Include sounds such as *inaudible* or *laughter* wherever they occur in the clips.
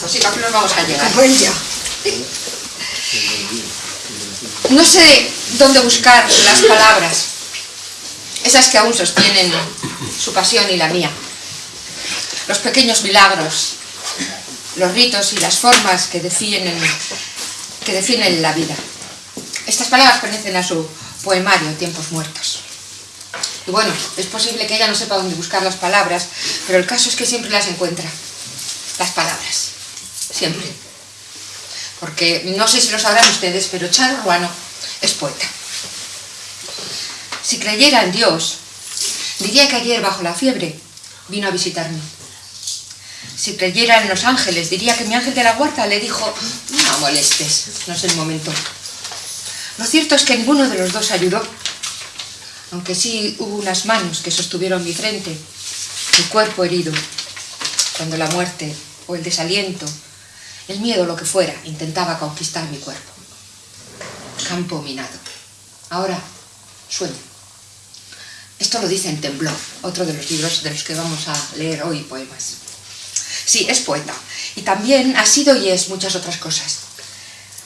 nos vamos a llegar. Pues ya. No sé dónde buscar las palabras, esas que aún sostienen su pasión y la mía. Los pequeños milagros, los ritos y las formas que definen, que definen la vida. Estas palabras pertenecen a su poemario Tiempos Muertos. Y bueno, es posible que ella no sepa dónde buscar las palabras, pero el caso es que siempre las encuentra. Las palabras. Siempre. Porque no sé si lo sabrán ustedes, pero Charo Ruano es poeta. Si creyera en Dios, diría que ayer bajo la fiebre vino a visitarme. Si creyera en los ángeles, diría que mi ángel de la huerta le dijo, no molestes, no es el momento. Lo cierto es que ninguno de los dos ayudó, aunque sí hubo unas manos que sostuvieron mi frente, mi cuerpo herido, cuando la muerte o el desaliento, el miedo, lo que fuera, intentaba conquistar mi cuerpo. Campo minado. Ahora, sueño. Esto lo dice en Temblor, otro de los libros de los que vamos a leer hoy poemas. Sí, es poeta. Y también ha sido y es muchas otras cosas.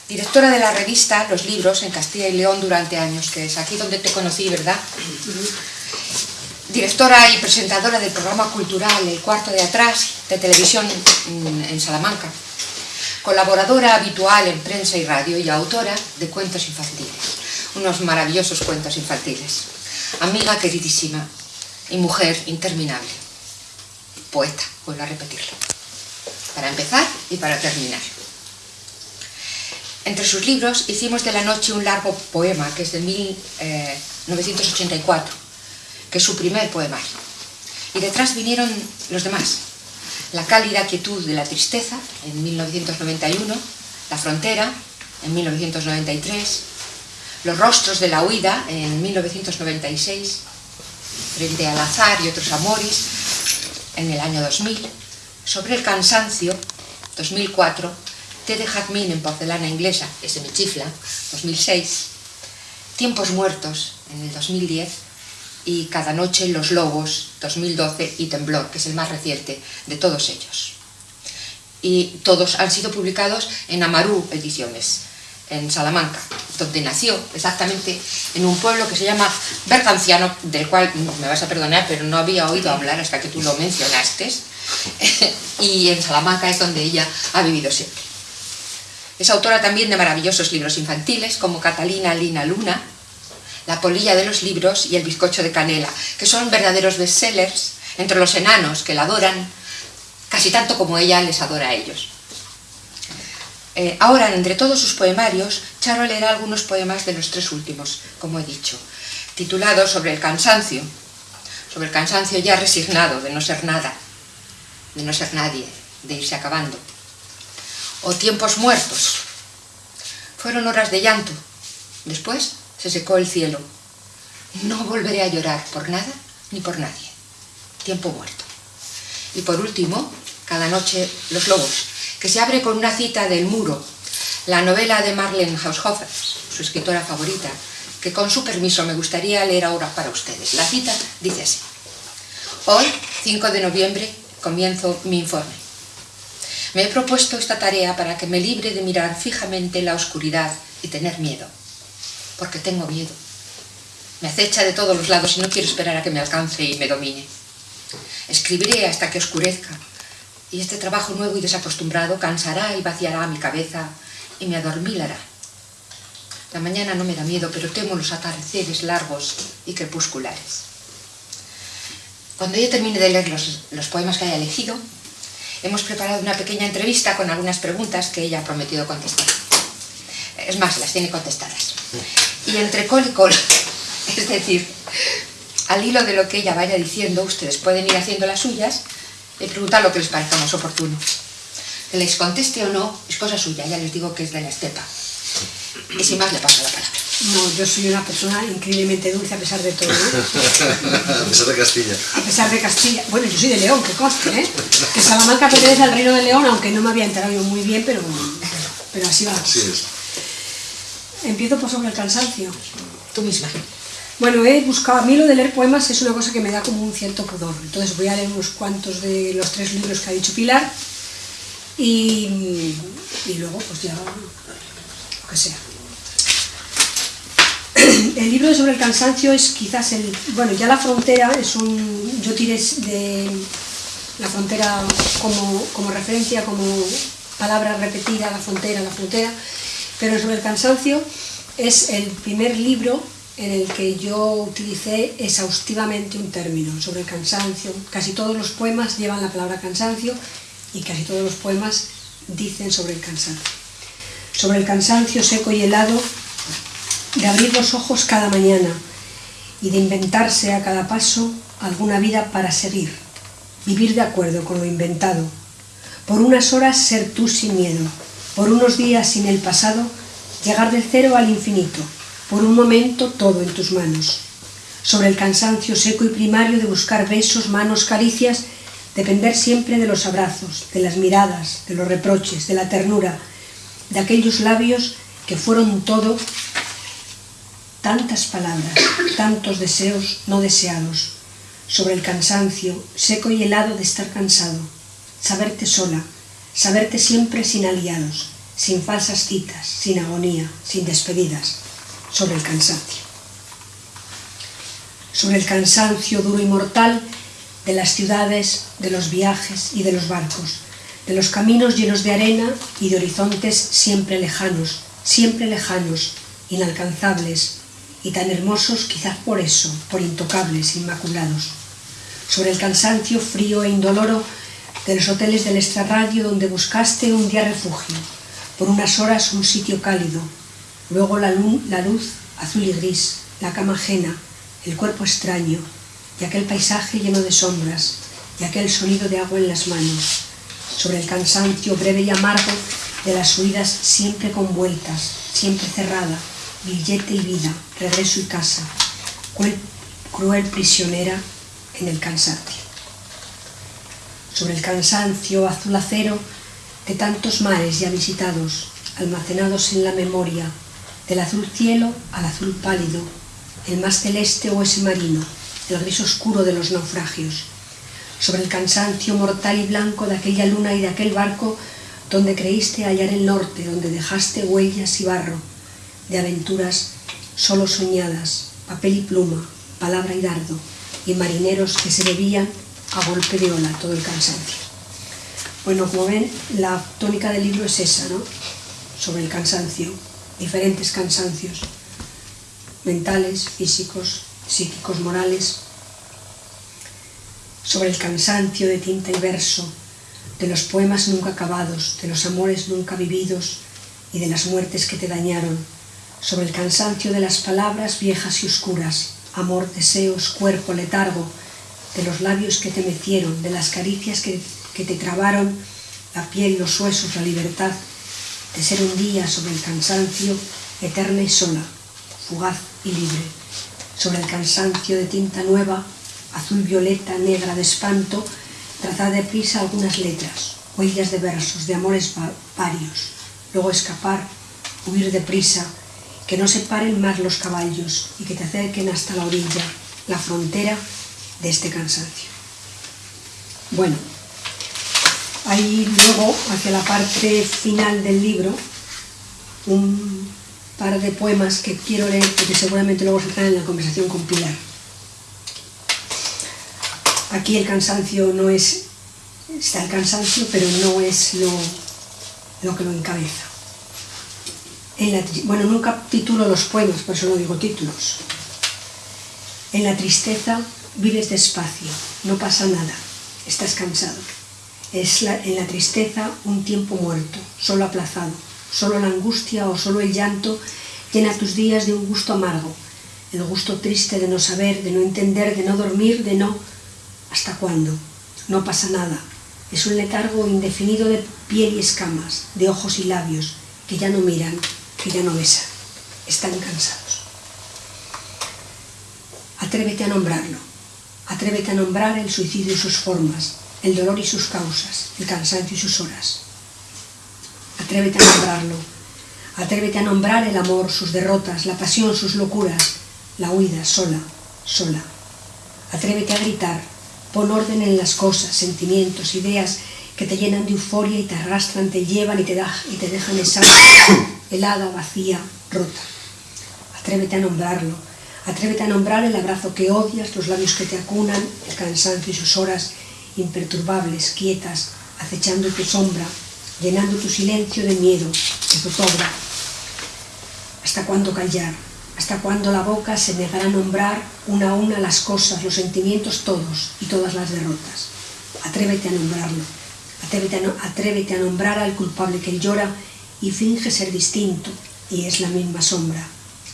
Directora de la revista Los Libros en Castilla y León durante años, que es aquí donde te conocí, ¿verdad? Directora y presentadora del programa cultural El Cuarto de Atrás de televisión en Salamanca. Colaboradora habitual en prensa y radio y autora de cuentos infantiles. Unos maravillosos cuentos infantiles. Amiga queridísima y mujer interminable. Poeta, vuelvo a repetirlo para empezar y para terminar. Entre sus libros hicimos de la noche un largo poema, que es de 1984, eh, que es su primer poemario. Y detrás vinieron los demás. La cálida quietud de la tristeza, en 1991, La frontera, en 1993, Los rostros de la huida, en 1996, Frente al azar y otros amores, en el año 2000, sobre el cansancio, 2004, Té de jazmín en porcelana inglesa, ese chifla, 2006, Tiempos muertos, en el 2010, y Cada noche Los Lobos, 2012, y Temblor, que es el más reciente de todos ellos. Y todos han sido publicados en Amarú Ediciones, en Salamanca, donde nació exactamente en un pueblo que se llama Berganciano, del cual me vas a perdonar, pero no había oído hablar hasta que tú lo mencionaste, *laughs* y en Salamanca es donde ella ha vivido siempre. Es autora también de maravillosos libros infantiles como Catalina Lina Luna, La polilla de los libros y El bizcocho de canela, que son verdaderos bestsellers entre los enanos que la adoran casi tanto como ella les adora a ellos. Eh, ahora, entre todos sus poemarios, Charo leerá algunos poemas de los tres últimos, como he dicho, titulados sobre el cansancio, sobre el cansancio ya resignado de no ser nada, de no ser nadie, de irse acabando. O tiempos muertos. Fueron horas de llanto. Después se secó el cielo. No volveré a llorar por nada ni por nadie. Tiempo muerto. Y por último, cada noche Los Lobos, que se abre con una cita del Muro, la novela de Marlene Haushofer, su escritora favorita, que con su permiso me gustaría leer ahora para ustedes. La cita dice así. Hoy, 5 de noviembre, comienzo mi informe. Me he propuesto esta tarea para que me libre de mirar fijamente la oscuridad y tener miedo. Porque tengo miedo. Me acecha de todos los lados y no quiero esperar a que me alcance y me domine. Escribiré hasta que oscurezca, y este trabajo nuevo y desacostumbrado cansará y vaciará mi cabeza y me adormilará. La mañana no me da miedo, pero temo los atardeceres largos y crepusculares. Cuando yo termine de leer los, poemas que haya elegido, hemos preparado una pequeña entrevista con algunas preguntas que ella ha prometido contestar. Es más, las tiene contestadas. Y entre col y col, *laughs* es decir, al hilo de lo que ella vaya diciendo, ustedes pueden ir haciendo las suyas y preguntar lo que les parezca más oportuno. Que les conteste o no es cosa suya, ya les digo que es de la estepa. Y sin más le paso la palabra. No, yo soy una persona increíblemente dulce a pesar de todo. *laughs* a pesar de Castilla. A pesar de Castilla. Bueno, yo soy de León, que conste, ¿eh? Que Salamanca pertenece al Reino de León, aunque no me había enterado yo muy bien, pero, pero así va. Así es. Empiezo por sobre el cansancio. Tú misma. Bueno, he buscado, a mí lo de leer poemas es una cosa que me da como un cierto pudor. Entonces voy a leer unos cuantos de los tres libros que ha dicho Pilar Y, y luego, pues ya, lo que sea. *clears throat* El libro sobre el cansancio es quizás el... Bueno, ya la frontera es un... Yo tiré de la frontera como, como referencia, como palabra repetida, la frontera, la frontera, pero sobre el cansancio es el primer libro en el que yo utilicé exhaustivamente un término sobre el cansancio. Casi todos los poemas llevan la palabra cansancio y casi todos los poemas dicen sobre el cansancio. Sobre el cansancio seco y helado de abrir los ojos cada mañana y de inventarse a cada paso alguna vida para seguir, vivir de acuerdo con lo inventado, por unas horas ser tú sin miedo, por unos días sin el pasado, llegar del cero al infinito, por un momento todo en tus manos. Sobre el cansancio seco y primario de buscar besos, manos, caricias, depender siempre de los abrazos, de las miradas, de los reproches, de la ternura, de aquellos labios que fueron todo, tantas palabras, tantos deseos no deseados, sobre el cansancio, seco y helado de estar cansado, saberte sola, saberte siempre sin aliados, sin falsas citas, sin agonía, sin despedidas, sobre el cansancio. Sobre el cansancio duro y mortal de las ciudades, de los viajes y de los barcos, de los caminos llenos de arena y de horizontes siempre lejanos, siempre lejanos, inalcanzables y tan hermosos quizás por eso, por intocables, inmaculados. Sobre el cansancio frío e indoloro de los hoteles del extrarradio donde buscaste un día refugio, por unas horas un sitio cálido, luego la la luz azul y gris, la cama ajena, el cuerpo extraño, y aquel paisaje lleno de sombras, y aquel sonido de agua en las manos, sobre el cansancio breve y amargo de las huidas siempre convueltas, siempre cerrada, billete y vida, regreso y casa, cruel prisionera en el cansancio sobre el cansancio azul acero de tantos mares ya visitados, almacenados en la memoria, del azul cielo al azul pálido, el más celeste o ese marino, el gris oscuro de los naufragios, sobre el cansancio mortal y blanco de aquella luna y de aquel barco donde creíste hallar el norte, donde dejaste huellas y barro, de aventuras solo soñadas, papel y pluma, palabra y dardo, y marineros que se bebían a golpe de ola todo el cansancio. Bueno, como ven, la tónica del libro es esa, ¿no? Sobre el cansancio, diferentes cansancios, mentales, físicos, psíquicos, morales, sobre el cansancio de tinta y verso, de los poemas nunca acabados, de los amores nunca vividos y de las muertes que te dañaron, sobre el cansancio de las palabras viejas y oscuras, amor, deseos, cuerpo, letargo, de los labios que te mecieron, de las caricias que, que te trabaron la piel, los huesos, la libertad, de ser un día sobre el cansancio, eterna y sola, fugaz y libre, sobre el cansancio de tinta nueva, azul, violeta, negra de espanto, trazar de prisa algunas letras, huellas de versos, de amores varios, luego escapar, huir de prisa, que no se paren más los caballos y que te acerquen hasta la orilla, la frontera de este cansancio. Bueno, hay luego, hacia la parte final del libro, un par de poemas que quiero leer porque seguramente luego saldrán en la conversación con Pilar. Aquí el cansancio no es, está el cansancio, pero no es lo, lo que lo encabeza. En la, bueno, nunca titulo los poemas, por eso no digo títulos. En la tristeza vives despacio, no pasa nada, estás cansado. Es en la tristeza un tiempo muerto, solo aplazado, solo la angustia o solo el llanto llena tus días de un gusto amargo, el gusto triste de no saber, de no entender, de no dormir, de no... ¿Hasta cuándo? No pasa nada. Es un letargo indefinido de piel y escamas, de ojos y labios, que ya no miran, que ya no besan. Están cansados. Atrévete a nombrarlo. Atrévete a nombrar el suicidio y sus formas, el dolor y sus causas, el cansancio y sus horas. Atrévete a nombrarlo. Atrévete a nombrar el amor, sus derrotas, la pasión, sus locuras, la huida sola, sola. Atrévete a gritar, pon orden en las cosas, sentimientos, ideas que te llenan de euforia y te arrastran, te llevan y te, da, y te dejan esa *coughs* helada, vacía, rota. Atrévete a nombrarlo. Atrévete a nombrar el abrazo que odias, los labios que te acunan, el cansancio y sus horas imperturbables, quietas, acechando tu sombra, llenando tu silencio de miedo, de zozobra. ¿Hasta cuándo callar? ¿Hasta cuándo la boca se negará a nombrar una a una las cosas, los sentimientos todos y todas las derrotas? Atrévete a nombrarlo. Atrévete a, no, atrévete a nombrar al culpable que llora y finge ser distinto y es la misma sombra.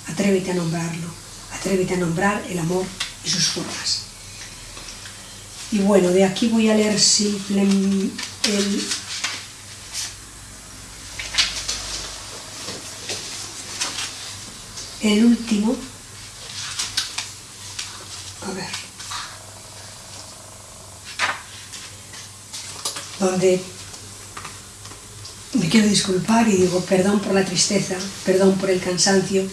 Atrévete a nombrarlo. Atrévete a nombrar el amor y sus formas. Y bueno, de aquí voy a leer simplemente el el último, a ver, donde me quiero disculpar y digo perdón por la tristeza, perdón por el cansancio,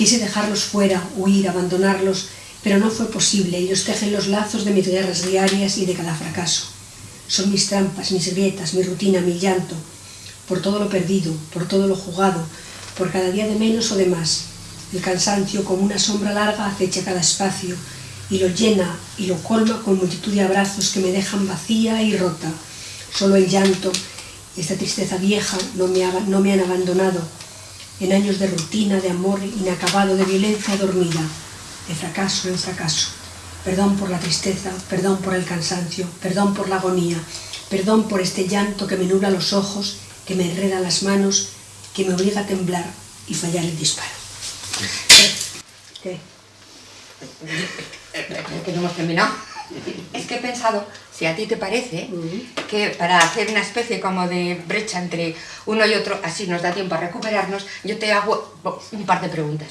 quise dejarlos fuera, huir, abandonarlos, pero no fue posible, ellos tejen los lazos de mis guerras diarias y de cada fracaso. Son mis trampas, mis grietas, mi rutina, mi llanto, por todo lo perdido, por todo lo jugado, por cada día de menos o de más, el cansancio, como una sombra larga, acecha cada espacio y lo llena y lo colma con multitud de abrazos que me dejan vacía y rota. Solo el llanto esta tristeza vieja no me, no me han abandonado en años de rutina, de amor inacabado, de violencia dormida, de fracaso en fracaso. Perdón por la tristeza, perdón por el cansancio, perdón por la agonía, perdón por este llanto que me nubla los ojos, que me enreda las manos, que me obliga a temblar y fallar el disparo. ¿Qué? Que no hemos terminado. Es que he pensado, si a ti te parece, que para hacer una especie como de brecha entre uno y otro, así nos da tiempo a recuperarnos, yo te hago un par de preguntas.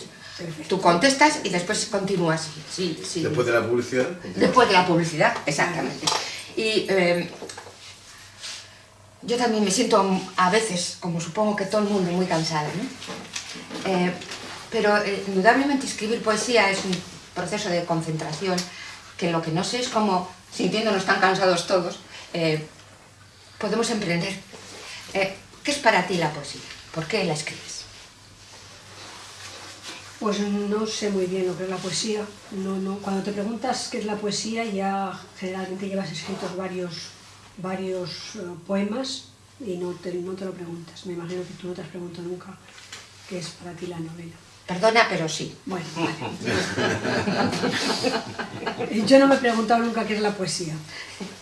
Tú contestas y después continúas. Sí, sí. Después de la publicidad. Después de la publicidad, exactamente. Y eh, yo también me siento a veces, como supongo que todo el mundo, muy cansada. ¿no? Eh, pero eh, indudablemente escribir poesía es un proceso de concentración que lo que no sé es cómo, sintiéndonos tan cansados todos, eh, podemos emprender. Eh, ¿Qué es para ti la poesía? ¿Por qué la escribes? Pues no sé muy bien lo que es la poesía. No, no. Cuando te preguntas qué es la poesía, ya generalmente llevas escritos varios, varios poemas y no te, no te lo preguntas. Me imagino que tú no te has preguntado nunca qué es para ti la novela. Perdona, pero sí. Bueno, *laughs* Yo no me he preguntado nunca qué es la poesía.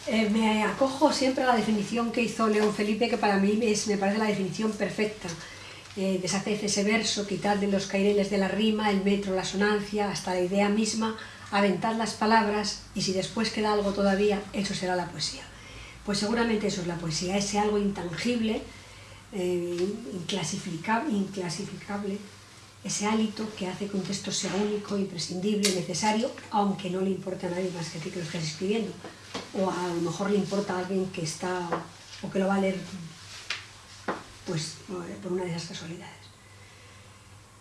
Eh, me acojo siempre a la definición que hizo León Felipe, que para mí es, me parece la definición perfecta. Eh, ese verso, quitar de los caireles de la rima, el metro, la sonancia, hasta la idea misma, aventar las palabras y si después queda algo todavía, eso será la poesía. Pues seguramente eso es la poesía, ese algo intangible, eh, inclasificable, inclasificable ese hálito que hace que un texto sea único, imprescindible, necesario, aunque no le importe a nadie más que a ti que lo estés escribiendo. O a lo mejor le importa a alguien que está, o que lo va a leer pues, por una de esas casualidades.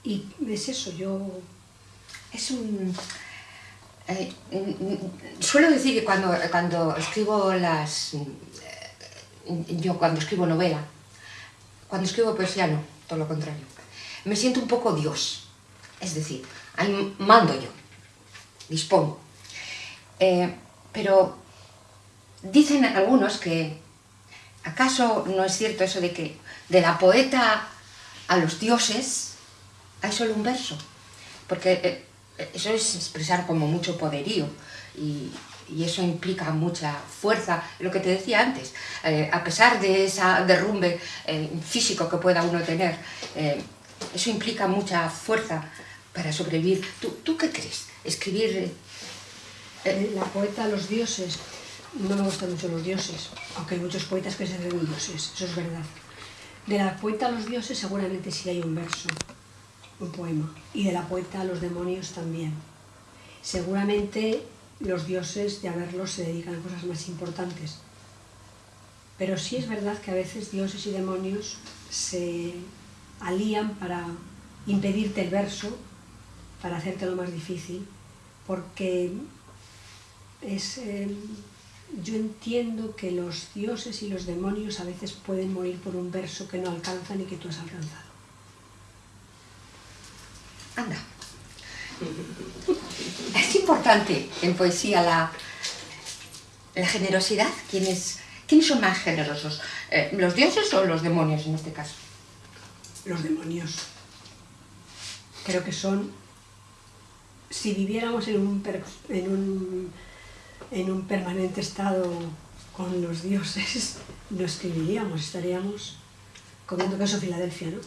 Y es eso, yo... Es un... Eh, suelo decir que cuando, cuando escribo las... Eh, yo cuando escribo novela, cuando escribo poesía no, todo lo contrario me siento un poco Dios. Es decir, mando yo, dispongo. Eh, pero dicen algunos que, ¿acaso no es cierto eso de que de la poeta a los dioses hay solo un verso? Porque eh, eso es expresar como mucho poderío y, eso implica mucha fuerza, lo que te decía antes, eh, a pesar de ese derrumbe físico que pueda uno tener, eso implica mucha fuerza para sobrevivir. ¿Tú, qué crees? Escribir... Eh, eh, la poeta Los dioses, no me gustan mucho los dioses, aunque hay muchos poetas que se creen dioses, eso es verdad. De la poeta a los dioses seguramente sí hay un verso, un poema, y de la poeta a los demonios también. Seguramente los dioses, de haberlos, se dedican a cosas más importantes. Pero sí es verdad que a veces dioses y demonios se alían para impedirte el verso, para hacerte lo más difícil, porque es, eh, yo entiendo que los dioses y los demonios a veces pueden morir por un verso que no alcanzan y que tú has alcanzado. Anda. Es importante en poesía la, la generosidad. ¿Quiénes, ¿Quiénes son más generosos? Eh, ¿Los dioses o los demonios en este caso? Los demonios. Creo que son... Si viviéramos en un, en un, en un permanente estado con los dioses, no escribiríamos, estaríamos comiendo queso Filadelfia, ¿no?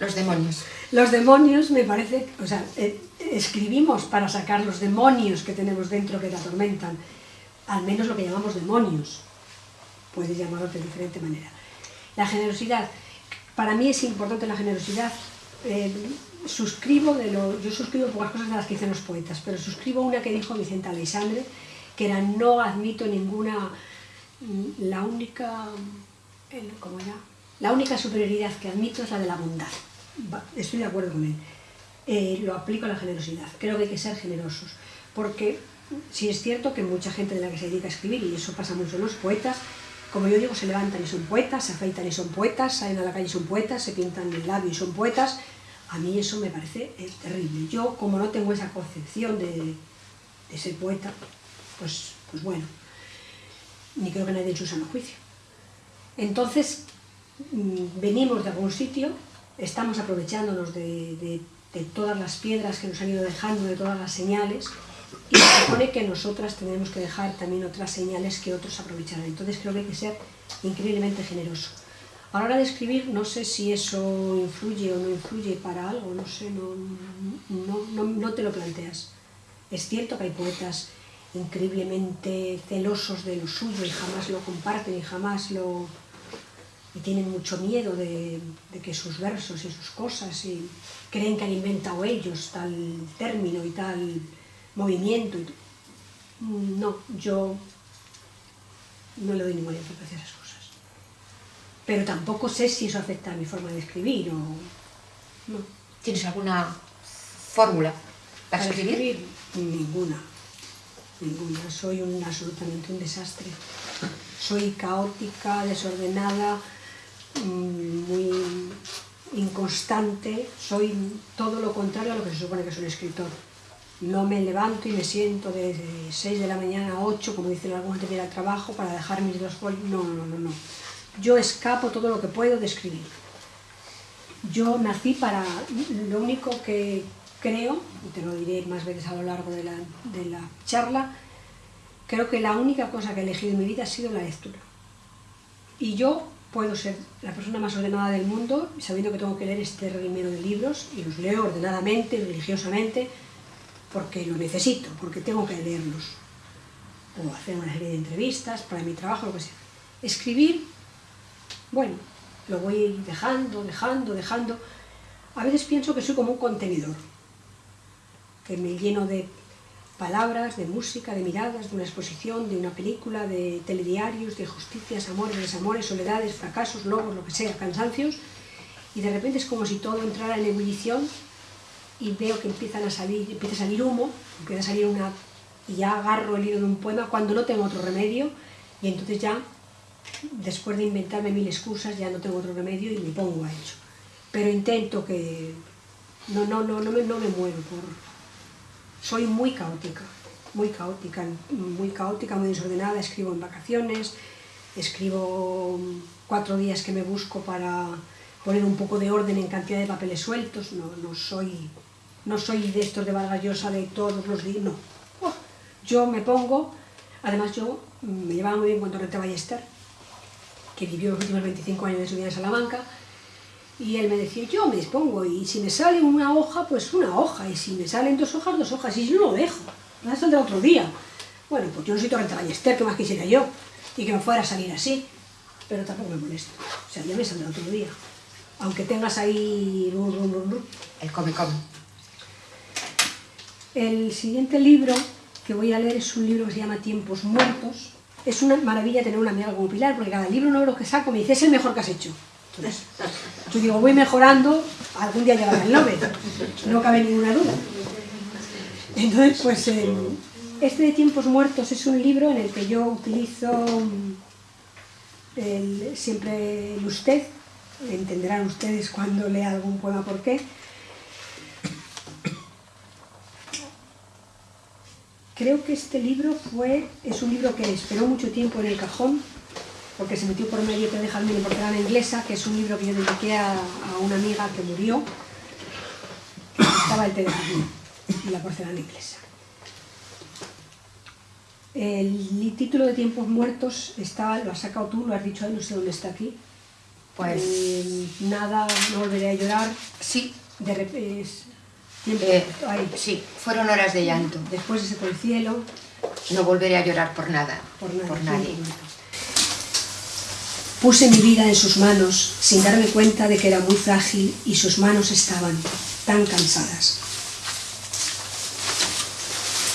Los demonios. Los demonios me parece, o sea, eh, escribimos para sacar los demonios que tenemos dentro que te atormentan, al menos lo que llamamos demonios, puedes llamarlo de diferente manera. La generosidad, para mí es importante la generosidad, eh, suscribo de lo, yo suscribo pocas cosas de las que dicen los poetas, pero suscribo una que dijo Vicente Aleixandre, que era no admito ninguna, mm, la única, ¿cómo era? La única superioridad que admito es la de la bondad estoy de acuerdo con él. Eh, lo aplico a la generosidad. Creo que hay que ser generosos, porque si es cierto que mucha gente de la que se dedica a escribir, y eso pasa mucho en los poetas, como yo digo, se levantan y son poetas, se afeitan y son poetas, salen a la calle y son poetas, se pintan el labio y son poetas, a mí eso me parece terrible. Yo, como no tengo esa concepción de, de ser poeta, pues, pues bueno, ni creo que nadie en su sano juicio. Entonces, mm, venimos de algún sitio estamos aprovechándonos de, todas las piedras que nos han ido dejando, de todas las señales, y se supone que nosotras tenemos que dejar también otras señales que otros aprovecharán. Entonces creo que hay que ser increíblemente generoso. A la hora de escribir, no sé si eso influye o no influye para algo, no sé, no, no, no te lo planteas. Es cierto que hay poetas increíblemente celosos de lo suyo y jamás lo comparten y jamás lo, y tienen mucho miedo de, que sus versos y sus cosas y creen que han inventado ellos tal término y tal movimiento. No, yo no le doy ninguna importancia a esas cosas. Pero tampoco sé si eso afecta a mi forma de escribir o... No. ¿Tienes alguna fórmula para, escribir? Ninguna. Ninguna. Soy un, absolutamente un desastre. Soy caótica, desordenada, Mm, muy inconstante, soy todo lo contrario a lo que se supone que es un escritor. No me levanto y me siento de 6 de la mañana a 8, como dicen algunos, de ir al trabajo para dejar mis dos folios. No, no, no, no. Yo escapo todo lo que puedo de escribir. Yo nací para... Lo único que creo, y te lo diré más veces a lo largo de la, de la charla, creo que la única cosa que he elegido en mi vida ha sido la lectura. Y yo puedo ser la persona más ordenada del mundo, sabiendo que tengo que leer este número de libros, y los leo ordenadamente, religiosamente, porque lo necesito, porque tengo que leerlos. O hacer una serie de entrevistas para mi trabajo, lo que sea. Escribir, bueno, lo voy dejando, dejando, dejando. A veces pienso que soy como un contenedor, que me lleno de palabras, de música, de miradas, de una exposición, de una película, de telediarios, de justicias, amores, desamores, soledades, fracasos, logros, lo que sea, cansancios, y de repente es como si todo entrara en ebullición y veo que empiezan a salir, empieza a salir humo, empieza a salir una... y ya agarro el hilo de un poema cuando no tengo otro remedio, y entonces ya, después de inventarme mil excusas, ya no tengo otro remedio y me pongo a ello. Pero intento que... no, no, no, no me, no me muero por, soy muy caótica, muy caótica, muy caótica, muy desordenada, escribo en vacaciones, escribo cuatro días que me busco para poner un poco de orden en cantidad de papeles sueltos, no, no, soy, no soy de estos de Vargas de todos los días, no. Oh, yo me pongo, además yo me llevaba muy bien con Torrente Ballester, que vivió los últimos 25 años de su vida en Salamanca, y él me decía, yo me dispongo, y si me sale una hoja, pues una hoja, y si me salen dos hojas, dos hojas, y no lo dejo, me saldrá otro día. Bueno, pues yo no soy Torrente Ballester, que más quisiera yo, y que me fuera a salir así, pero tampoco me molesto, o sea, ya me saldrá otro día. Aunque tengas ahí... El come come. El siguiente libro que voy a leer es un libro que se llama Tiempos Muertos. Es una maravilla tener una amiga como Pilar, porque cada libro nuevo que saco me dice, es el mejor que has hecho. Yo digo, voy mejorando, algún día llegará el Nobel, no cabe ninguna duda. Entonces, pues este de Tiempos Muertos es un libro en el que yo utilizo el, siempre el usted, entenderán ustedes cuando lea algún poema por qué. Creo que este libro fue, es un libro que esperó mucho tiempo en el cajón, porque se metió por medio de dejarme en porcelana inglesa, que es un libro que yo dediqué a, a una amiga que murió, estaba el té de y la porcelana inglesa. El título de Tiempos Muertos está, lo has sacado tú, lo has dicho ahí, no sé dónde está aquí. Pues Eh, nada, no volveré a llorar. sí, De repente, tiempo, eh, sí, fueron horas de llanto. Después se secó el cielo, No volveré a llorar por nada, por nada. por nadie. Puse mi vida en sus manos sin darme cuenta de que era muy frágil y sus manos estaban tan cansadas.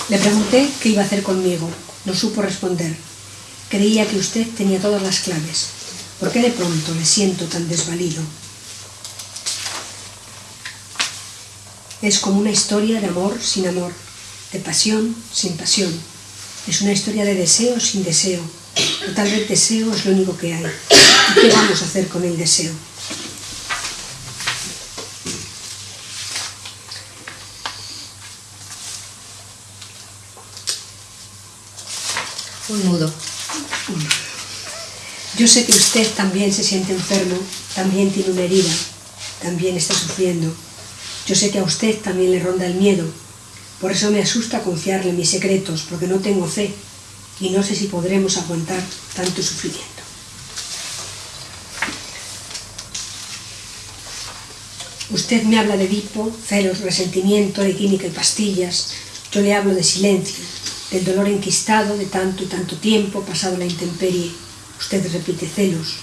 Le pregunté qué iba a hacer conmigo. No supo responder. Creía que usted tenía todas las claves. ¿Por qué de pronto le siento tan desvalido? Es como una historia de amor sin amor, de pasión sin pasión. Es una historia de deseo sin deseo. O tal vez deseo es lo único que hay. ¿Y qué vamos a hacer con el deseo? Un nudo. Yo sé que usted también se siente enfermo, también tiene una herida, también está sufriendo. Yo sé que a usted también le ronda el miedo. Por eso me asusta confiarle mis secretos, porque no tengo fe y no sé si podremos aguantar tanto sufrimiento. Usted me habla de Edipo, celos, resentimiento, de química y pastillas. Yo le hablo de silencio, del dolor enquistado de tanto y tanto tiempo pasado la intemperie. Usted repite celos.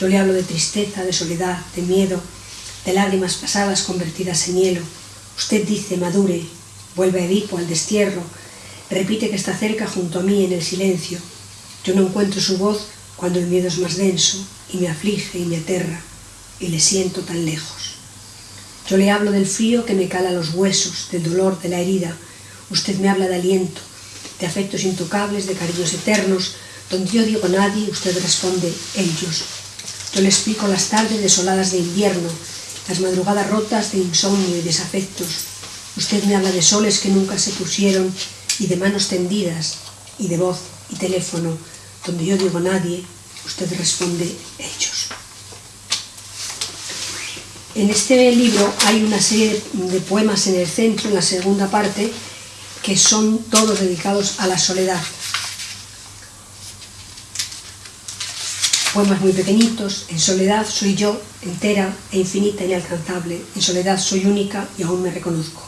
Yo le hablo de tristeza, de soledad, de miedo, de lágrimas pasadas convertidas en hielo. Usted dice madure, vuelve a Edipo al destierro, repite que está cerca junto a mí en el silencio. Yo no encuentro su voz cuando el miedo es más denso y me aflige y me aterra y le siento tan lejos. Yo le hablo del frío que me cala los huesos, del dolor, de la herida. Usted me habla de aliento, de afectos intocables, de cariños eternos. Donde yo digo nadie, usted responde ellos. Yo le explico las tardes desoladas de invierno, las madrugadas rotas de insomnio y desafectos. Usted me habla de soles que nunca se pusieron y de manos tendidas y de voz y teléfono. Donde yo digo nadie, usted responde ellos. En este libro hay una serie de poemas en el centro, en la segunda parte, que son todos dedicados a la soledad. Poemas muy pequeñitos, en soledad soy yo, entera e infinita e inalcanzable, en soledad soy única y aún me reconozco.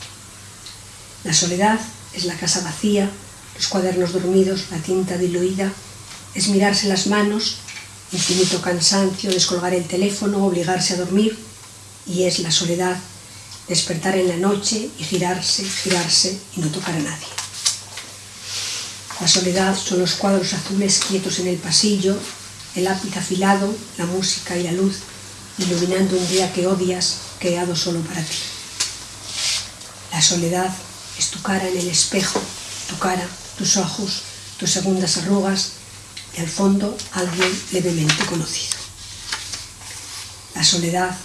La soledad es la casa vacía, los cuadernos dormidos, la tinta diluida, es mirarse las manos, infinito cansancio, descolgar el teléfono, obligarse a dormir, y es la soledad, despertar en la noche y girarse, girarse y no tocar a nadie. La soledad son los cuadros azules quietos en el pasillo, el lápiz afilado, la música y la luz, iluminando un día que odias, creado solo para ti. La soledad es tu cara en el espejo, tu cara, tus ojos, tus segundas arrugas y al fondo alguien levemente conocido. La soledad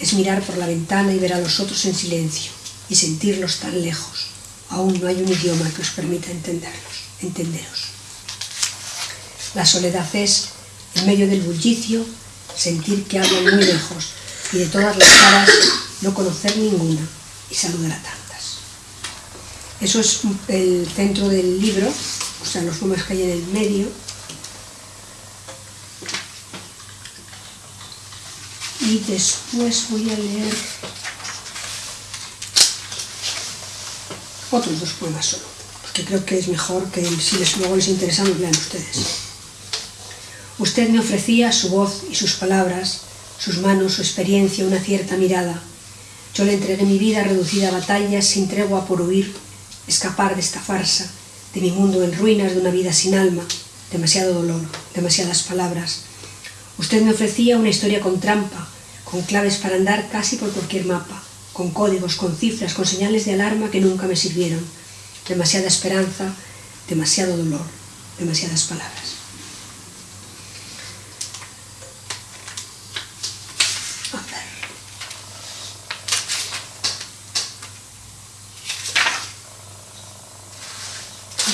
es mirar por la ventana y ver a los otros en silencio y sentirlos tan lejos. Aún no hay un idioma que os permita entenderlos, entenderos. La soledad es, en medio del bullicio, sentir que hablan muy lejos y de todas las caras no conocer ninguna y saludar a tantas. Eso es el centro del libro, o sea, los poemas que hay en el medio. Y después voy a leer otros dos poemas solo, porque creo que es mejor que si les, luego les interesa los lean ustedes. Usted me ofrecía su voz y sus palabras, sus manos, su experiencia, una cierta mirada. Yo le entregué mi vida reducida a batallas sin tregua por huir, escapar de esta farsa, de mi mundo en ruinas, de una vida sin alma, demasiado dolor, demasiadas palabras. Usted me ofrecía una historia con trampa, con claves para andar casi por cualquier mapa, con códigos, con cifras, con señales de alarma que nunca me sirvieron. demasiada esperanza, demasiado dolor, demasiadas palabras. A ver.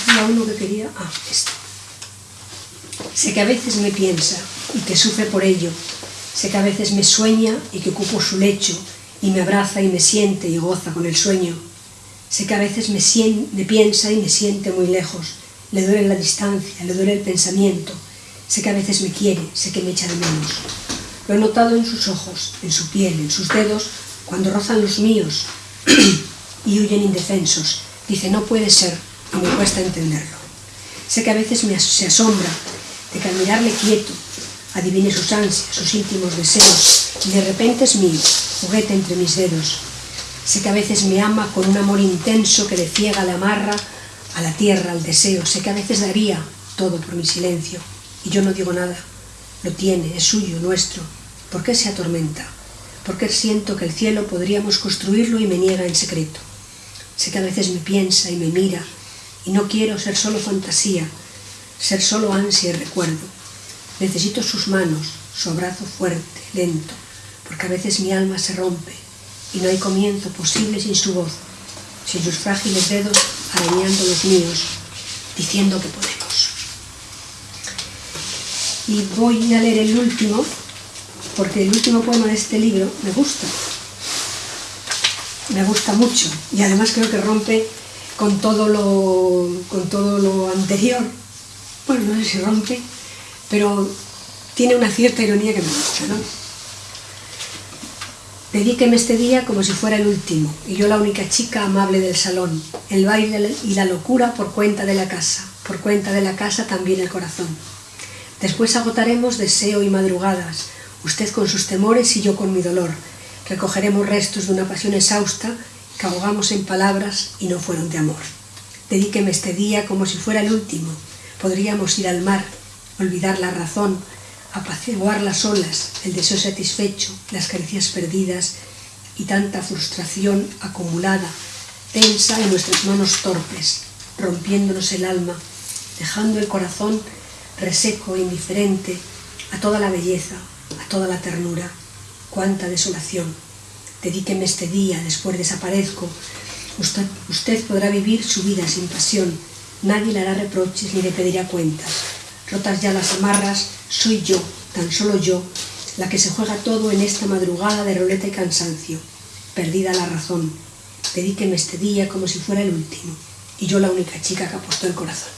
Había uno que quería... Ah. Sé que a veces me piensa y que sufre por ello. Sé que a veces me sueña y que ocupo su lecho y me abraza y me siente y goza con el sueño. Sé que a veces me, me piensa y me siente muy lejos. Le duele la distancia, le duele el pensamiento. Sé que a veces me quiere, sé que me echa de menos. Lo he notado en sus ojos, en su piel, en sus dedos, cuando rozan los míos *clears throat* y huyen indefensos. Dice, no puede ser, y me cuesta entenderlo. Sé que a veces me asombra de que al mirarle quieto, adivine sus ansias, sus íntimos deseos, y de repente es mío, juguete entre mis dedos. Sé que a veces me ama con un amor intenso que le ciega, le amarra a la tierra, al deseo. Sé que a veces daría todo por mi silencio, y yo no digo nada. Lo tiene, es suyo, nuestro. ¿Por qué se atormenta? ¿Por qué siento que el cielo podríamos construirlo y me niega en secreto? Sé que a veces me piensa y me mira, y no quiero ser solo fantasía, ser solo ansia y recuerdo. Necesito sus manos, su abrazo fuerte, lento, porque a veces mi alma se rompe y no hay comienzo posible sin su voz, sin sus frágiles dedos arañando los míos, diciendo que podemos. Y voy a leer el último, porque el último poema de este libro me gusta. Me gusta mucho y además creo que rompe con todo lo, con todo lo anterior bueno, no sé si rompe, pero tiene una cierta ironía que me gusta, ¿no? Dedíqueme este día como si fuera el último, y yo la única chica amable del salón, el baile y la locura por cuenta de la casa, por cuenta de la casa también el corazón. Después agotaremos deseo y madrugadas, usted con sus temores y yo con mi dolor. Recogeremos restos de una pasión exhausta que ahogamos en palabras y no fueron de amor. Dedíqueme este día como si fuera el último, Podríamos ir al mar, olvidar la razón, apaciguar las olas, el deseo satisfecho, las caricias perdidas y tanta frustración acumulada, tensa en nuestras manos torpes, rompiéndonos el alma, dejando el corazón reseco e indiferente a toda la belleza, a toda la ternura. Cuánta desolación. Dedíqueme este día, después desaparezco. Usted, usted podrá vivir su vida sin pasión, Nadie le hará reproches ni le pedirá cuentas. Rotas ya las amarras, soy yo, tan solo yo, la que se juega todo en esta madrugada de roleta y cansancio. Perdida la razón. Dedíqueme este día como si fuera el último. Y yo la única chica que apostó el corazón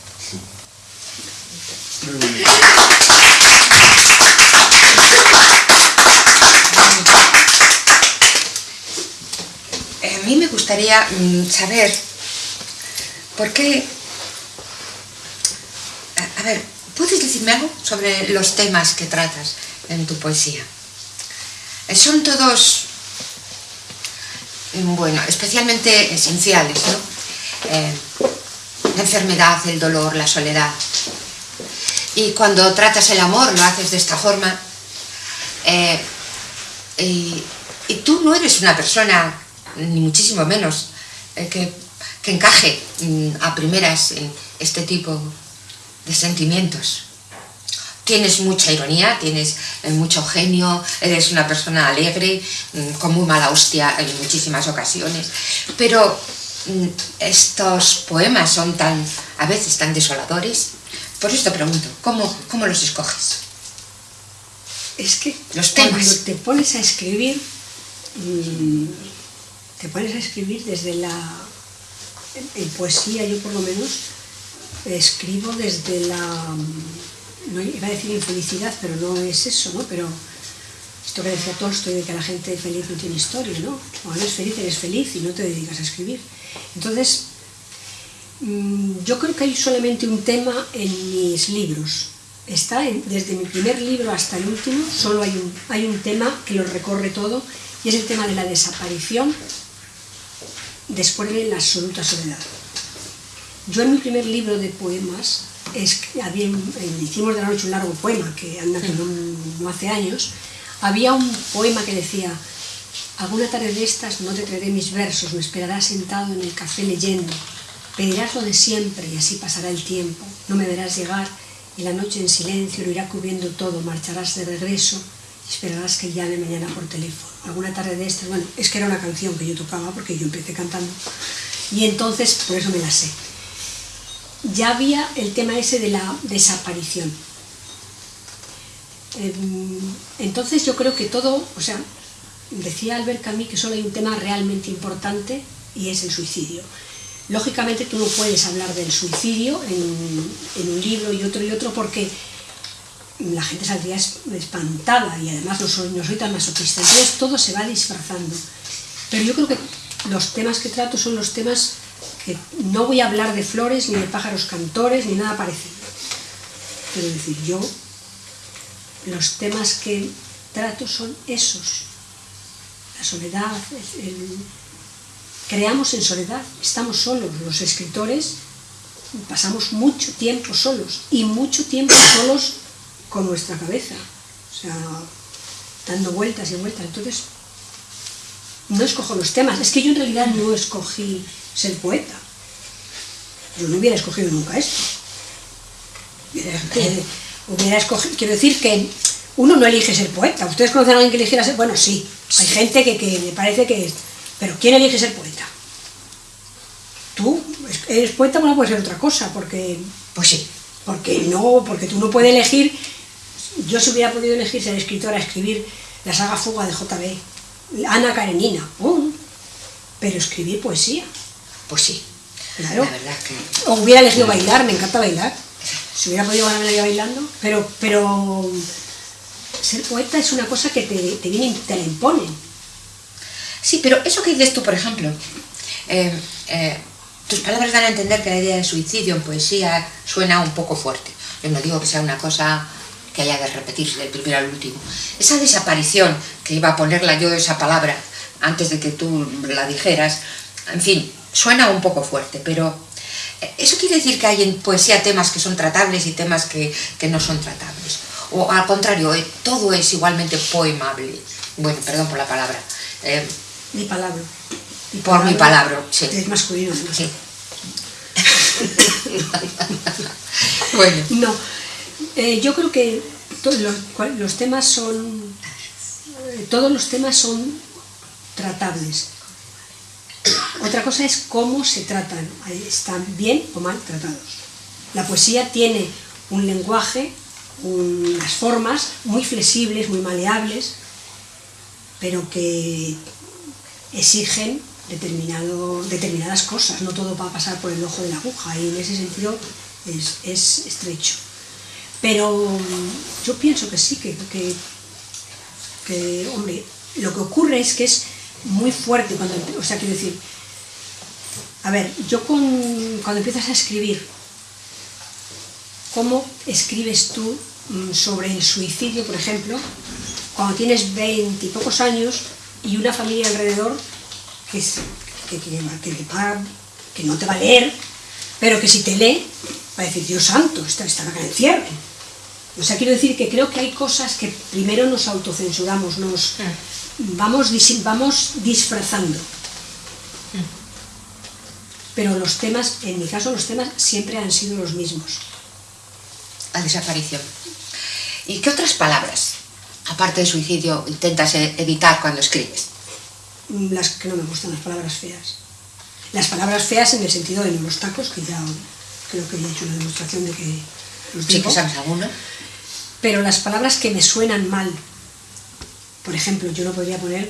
me gustaría mm, saber por qué a ver, ¿puedes decirme algo sobre los temas que tratas en tu poesía? Eh, son todos, mm, bueno, especialmente esenciales, ¿no? Eh, la enfermedad, el dolor, la soledad. Y cuando tratas el amor lo haces de esta forma. Eh, y, tú no eres una persona, ni muchísimo menos, que, que encaje mm, a primeras en este tipo de sentimientos. Tienes mucha ironía, tienes eh, mucho genio, eres una persona alegre, mm, con muy mala hostia en muchísimas ocasiones, pero mm, estos poemas son tan, a veces tan desoladores. Por eso te pregunto, ¿cómo, cómo los escoges? Es que los temas. cuando te pones a escribir, te pones a escribir desde la en poesía, yo por lo menos, escribo desde la, no iba a decir infelicidad, pero no es eso, ¿no? Pero esto que decía Tolstoy de que la gente feliz no tiene historia, ¿no? Cuando eres feliz, eres feliz y no te dedicas a escribir. Entonces, mm, yo creo que hay solamente un tema en mis libros. Está desde mi primer libro hasta el último, solo hay un, hay un tema que lo recorre todo y es el tema de la desaparición después de la absoluta soledad. Yo en mi primer libro de poemas, es, había, hicimos de la noche un largo poema, que anda que no, hace años, había un poema que decía, alguna tarde de estas no te traeré mis versos, me esperarás sentado en el café leyendo, Pedirás lo de siempre y así pasará el tiempo. No me verás llegar y la noche en silencio lo irá cubriendo todo. Marcharás de regreso y esperarás que llame mañana por teléfono. Alguna tarde de estas, bueno, es que era una canción que yo tocaba porque yo empecé cantando y entonces por eso me la sé. Ya había el tema ese de la desaparición. Em, entonces yo creo que todo, o sea, decía Albert Camus que solo hay un tema realmente importante y es el suicidio. Lógicamente tú no puedes hablar del suicidio en, un libro y otro y otro porque la gente saldría espantada y además no soy, no soy tan masoquista. Entonces todo se va disfrazando. Pero yo creo que los temas que trato son los temas que no voy a hablar de flores, ni de pájaros cantores, ni nada parecido. Quiero decir, yo los temas que trato son esos. La soledad, creamos en soledad, estamos solos. Los escritores pasamos mucho tiempo solos y mucho tiempo solos con nuestra cabeza. O sea, dando vueltas y vueltas. Entonces, no escojo los temas. Es que yo en realidad no escogí ser poeta. Yo no hubiera escogido nunca esto. Hubiera, *laughs* escogido, quiero decir que uno no elige ser poeta. ¿Ustedes conocen a alguien que eligiera ser? Bueno, sí. Hay gente que, que me parece que es. Pero ¿quién elige ser poeta? Tú eres poeta, bueno, puede ser otra cosa, porque. Pues sí. Porque no, porque tú no puedes elegir. Yo si hubiera podido elegir ser escritora, escribir la saga Fuga de JB, Ana Karenina, pero escribir poesía. Pues sí. Claro. O hubiera elegido bailar, me encanta bailar. Si hubiera podido ganarme la vida bailando. Pero, pero ser poeta es una cosa que te, te, viene, te la imponen. Sí, pero eso que dices tú, por ejemplo, eh, eh, tus palabras dan a entender que la idea de suicidio en poesía suena un poco fuerte. Yo no digo que sea una cosa que haya de repetirse del primero al último. Esa desaparición, que iba a ponerla yo esa palabra antes de que tú la dijeras, en fin, suena un poco fuerte, pero eh, ¿eso quiere decir que hay en poesía temas que son tratables y temas que, no son tratables? O al contrario, eh, todo es igualmente poemable. Bueno, perdón por la palabra. Eh, mi palabra. por mi palabra, sí. Es masculino, ¿no? Sí. *laughs* *laughs* bueno. No, eh, yo creo que los, temas son, eh, todos los temas son tratables. Otra cosa es cómo se tratan, están bien o mal tratados. La poesía tiene un lenguaje, unas formas muy flexibles, muy maleables, pero que exigen determinado, determinadas cosas, no todo va a pasar por el ojo de la aguja y en ese sentido es estrecho. Pero mm, yo pienso que sí, que, que, hombre, lo que ocurre es que es muy fuerte cuando, o sea, quiero decir, a ver, yo con, cuando empiezas a escribir, ¿cómo escribes tú mm, sobre el suicidio, por ejemplo, cuando tienes veinte y pocos años y una familia alrededor que, que, que, no te va a leer, pero que si te lee, va a decir, Dios santo, esta, esta que encierren. O sea, quiero decir que creo que hay cosas que primero nos autocensuramos, nos mm. vamos, vamos disfrazando. Mm. Pero los temas, en mi caso, los temas siempre han sido los mismos. La desaparición. ¿Y qué otras palabras, aparte de suicidio, intentas e-, evitar cuando escribes? Mm, las que no me gustan, las palabras feas. Las palabras feas en el sentido de los tacos, que ya creo que he hecho una demostración de que los ¿Sí que sabes alguna? Pero las palabras que me suenan mal, por ejemplo, yo no podría poner,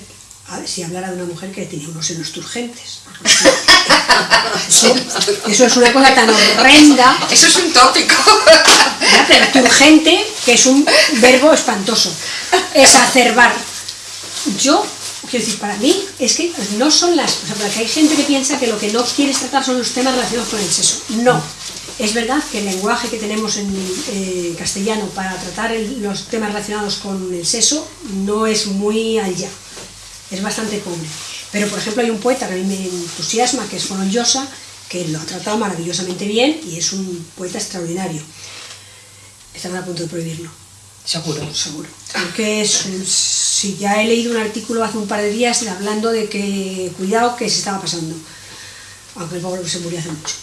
si hablara de una mujer que tenía unos senos turgentes. *laughs* Eso es una cosa tan horrenda. Eso es un tópico. Pero turgente, que es un verbo espantoso. Exacerbar. Yo, quiero decir, para mí, es que no son las... O sea, porque hay gente que piensa que lo que no quieres tratar son los temas relacionados con el sexo. No es verdad que el lenguaje que tenemos en eh, castellano para tratar los temas relacionados con el sexo no es muy allá, es bastante pobre. Pero, por ejemplo, hay un poeta que a mí me entusiasma, que es Fonon Llosa, que lo ha tratado maravillosamente bien y es un poeta extraordinario. Están a punto de prohibirlo. Seguro. Seguro. Porque si ya he leído un artículo hace un par de días hablando de que cuidado que se estaba pasando, aunque el pobre se murió hace mucho.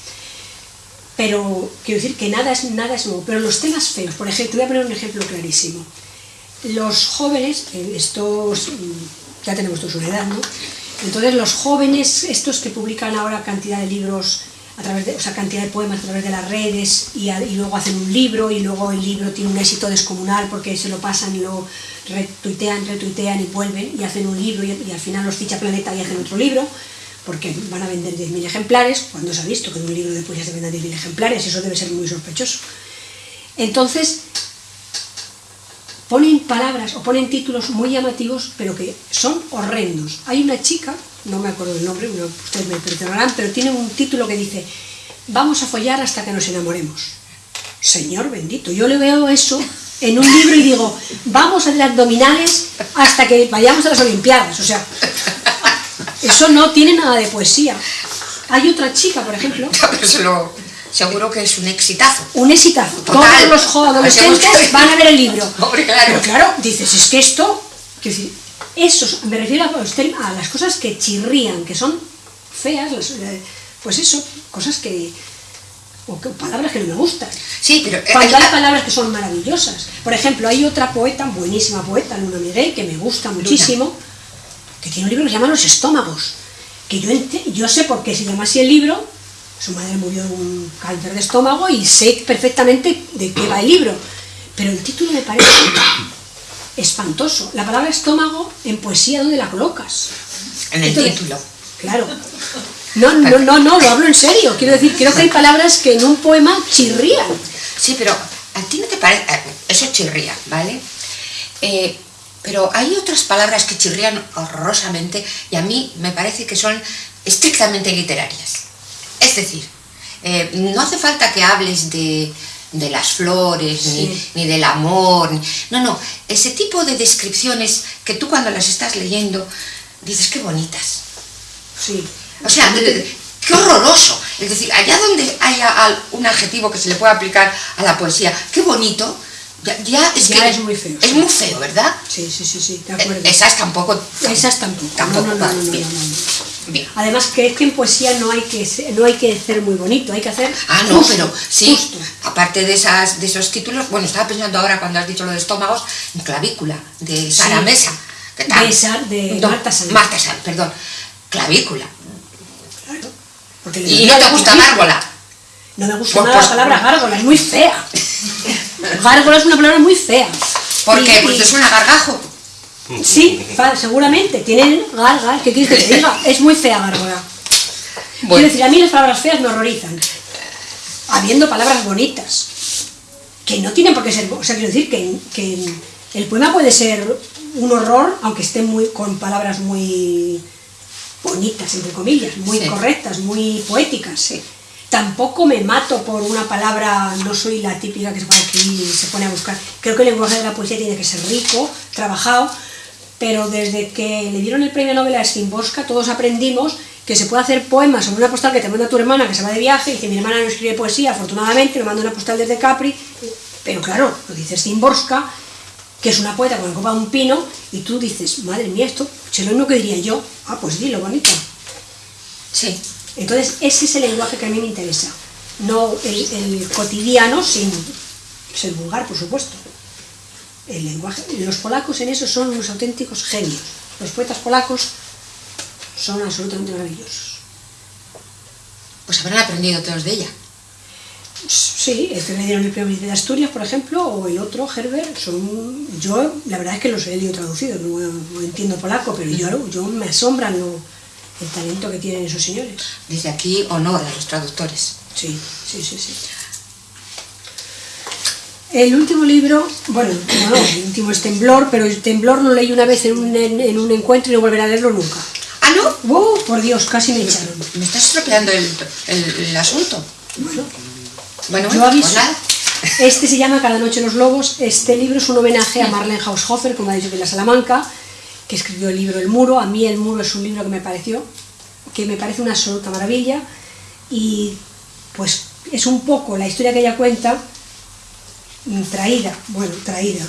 Pero quiero decir que nada es, nada es nuevo. Pero los temas feos, por ejemplo, te voy a poner un ejemplo clarísimo. Los jóvenes, eh, estos, mm, ya tenemos toda su edad, ¿no? Entonces los jóvenes, estos que publican ahora cantidad de libros, a través de, o sea, cantidad de poemas a través de las redes y, luego hacen un libro y luego el libro tiene un éxito descomunal porque se lo pasan lo retuitean, retuitean y vuelven y hacen un libro y al final los ficha Planeta y hacen otro libro porque van a vender 10.000 ejemplares, cuando se ha visto que de un libro de poesía se vendan 10.000 ejemplares, eso debe ser muy sospechoso. Entonces, ponen palabras o ponen títulos muy llamativos, pero que son horrendos. Hay una chica, no me acuerdo del nombre, ustedes me perdonarán, pero tiene un título que dice, vamos a follar hasta que nos enamoremos. Señor bendito, yo le veo eso en un libro y digo, vamos a hacer abdominales hasta que vayamos a las Olimpiadas. O sea, eso no tiene nada de poesía. Hay otra chica, por ejemplo, *laughs* Pero se lo- seguro que es un exitazo. un exitazo. Total. Todos los adolescentes van a ver el libro. *laughs* Hombre, claro. Pero claro, dices, es que esto, esos, me refiero a, a las cosas que chirrían, que son feas, las, eh, pues eso, cosas que, o que- palabras que no me gustan. Sí, pero... Cuando hay palabras que son maravillosas. Por ejemplo, hay otra poeta, buenísima poeta, Luna Miguel, que me gusta muchísimo, que tiene un libro que se llama Los estómagos. Que yo, yo sé por qué se llama así el libro, su madre murió de un cáncer de estómago y sé perfectamente de qué va el libro. Pero el título me parece *coughs* espantoso. La palabra estómago en poesía, ¿dónde la colocas? en el Entonces, título. Claro. No, no, no, no, lo hablo en serio. Quiero decir, creo que hay palabras que en un poema chirrían. Sí, pero a ti no te parece... eh, Eso chirría, ¿vale? Eh, pero hay otras palabras que chirrían horrorosamente y a mí me parece que son estrictamente literarias. Es decir, eh, no hace falta que hables de, de las flores, ni, Sí. ni del amor. ni- no, no, ese tipo de descripciones que tú cuando las estás leyendo dices qué bonitas. Sí. O sea, qué horroroso. Es decir, allá donde haya un adjetivo que se le pueda aplicar a la poesía, qué bonito, ya, ya es Ya que es muy feo, Es sí. muy feo, ¿verdad? Sí, sí, sí, sí, de Eh, acuerdo. Esas tampoco. Esas tampoco. Tampoco, no, no, no, bien. Además, que es que en poesía no hay que ser, no hay que ser muy bonito, hay que hacer Ah, no, justo, pero sí, justo. aparte de, esas, de esos títulos, bueno, estaba pensando ahora cuando has dicho lo de estómagos, en clavícula, de Sara Sí. Mesa. ¿Qué tal? De Marta Sanz. Marta Sanz, perdón. Clavícula. Claro. Porque Y no te gusta Márgola. No me gusta Pues- nada pues- la palabra gárgola, es muy fea. gárgola es una palabra muy fea. ¿Por Y- qué? Porque te suena gargajo. Sí, seguramente. Tienen gargas, ¿qué quieres que te diga? Es muy fea gárgola. Bueno. Quiero decir, a mí las palabras feas me horrorizan. Habiendo palabras bonitas. Que no tienen por qué ser... O sea, quiero decir que, que el poema puede ser un horror, aunque esté muy, con palabras muy bonitas, entre comillas, muy Sí. correctas, muy poéticas. Sí. Tampoco me mato por una palabra, no soy la típica que se pone aquí y se pone a buscar. Creo que el lenguaje de la poesía tiene que ser rico, trabajado, pero desde que le dieron el premio Nobel a Szymborska, todos aprendimos que se puede hacer poemas sobre una postal que te manda tu hermana que se va de viaje y dice mi hermana no escribe poesía, afortunadamente me manda una postal desde Capri, pero claro, lo dice Szymborska, que es una poeta con la copa de un pino, y tú dices, madre mía, esto, lo mismo que diría yo, ah, pues dilo, bonito. Sí. Entonces, ese es el lenguaje que a mí me interesa, no el, el cotidiano sin ser vulgar, por supuesto. El lenguaje, los polacos en eso son unos auténticos genios. Los poetas polacos son absolutamente maravillosos. Pues habrán aprendido todos de ella. Sí, este le dieron el premio de Asturias, por ejemplo, o el otro, Herbert, son, yo la verdad es que los he leído traducidos, no, no entiendo polaco, pero yo, yo me asombran lo- el talento que tienen esos señores. Desde aquí, honor a los traductores. Sí, sí, sí, sí. El último libro, bueno, no, el último es Temblor, pero el Temblor lo leí una vez en un, en, en un encuentro y no volveré a leerlo nunca. Ah, no, ¡Oh, por Dios, casi me echaron! me estás estropeando el, el- el asunto. Bueno, Bueno, yo aviso. pues. Este se llama Cada noche los lobos. Este libro es un homenaje a Marlene Haushofer, como ha dicho que es la Salamanca, que escribió el libro El muro. A mí El muro es un libro que me pareció, que me parece una absoluta maravilla y pues es un poco la historia que ella cuenta mm, traída, bueno, traída.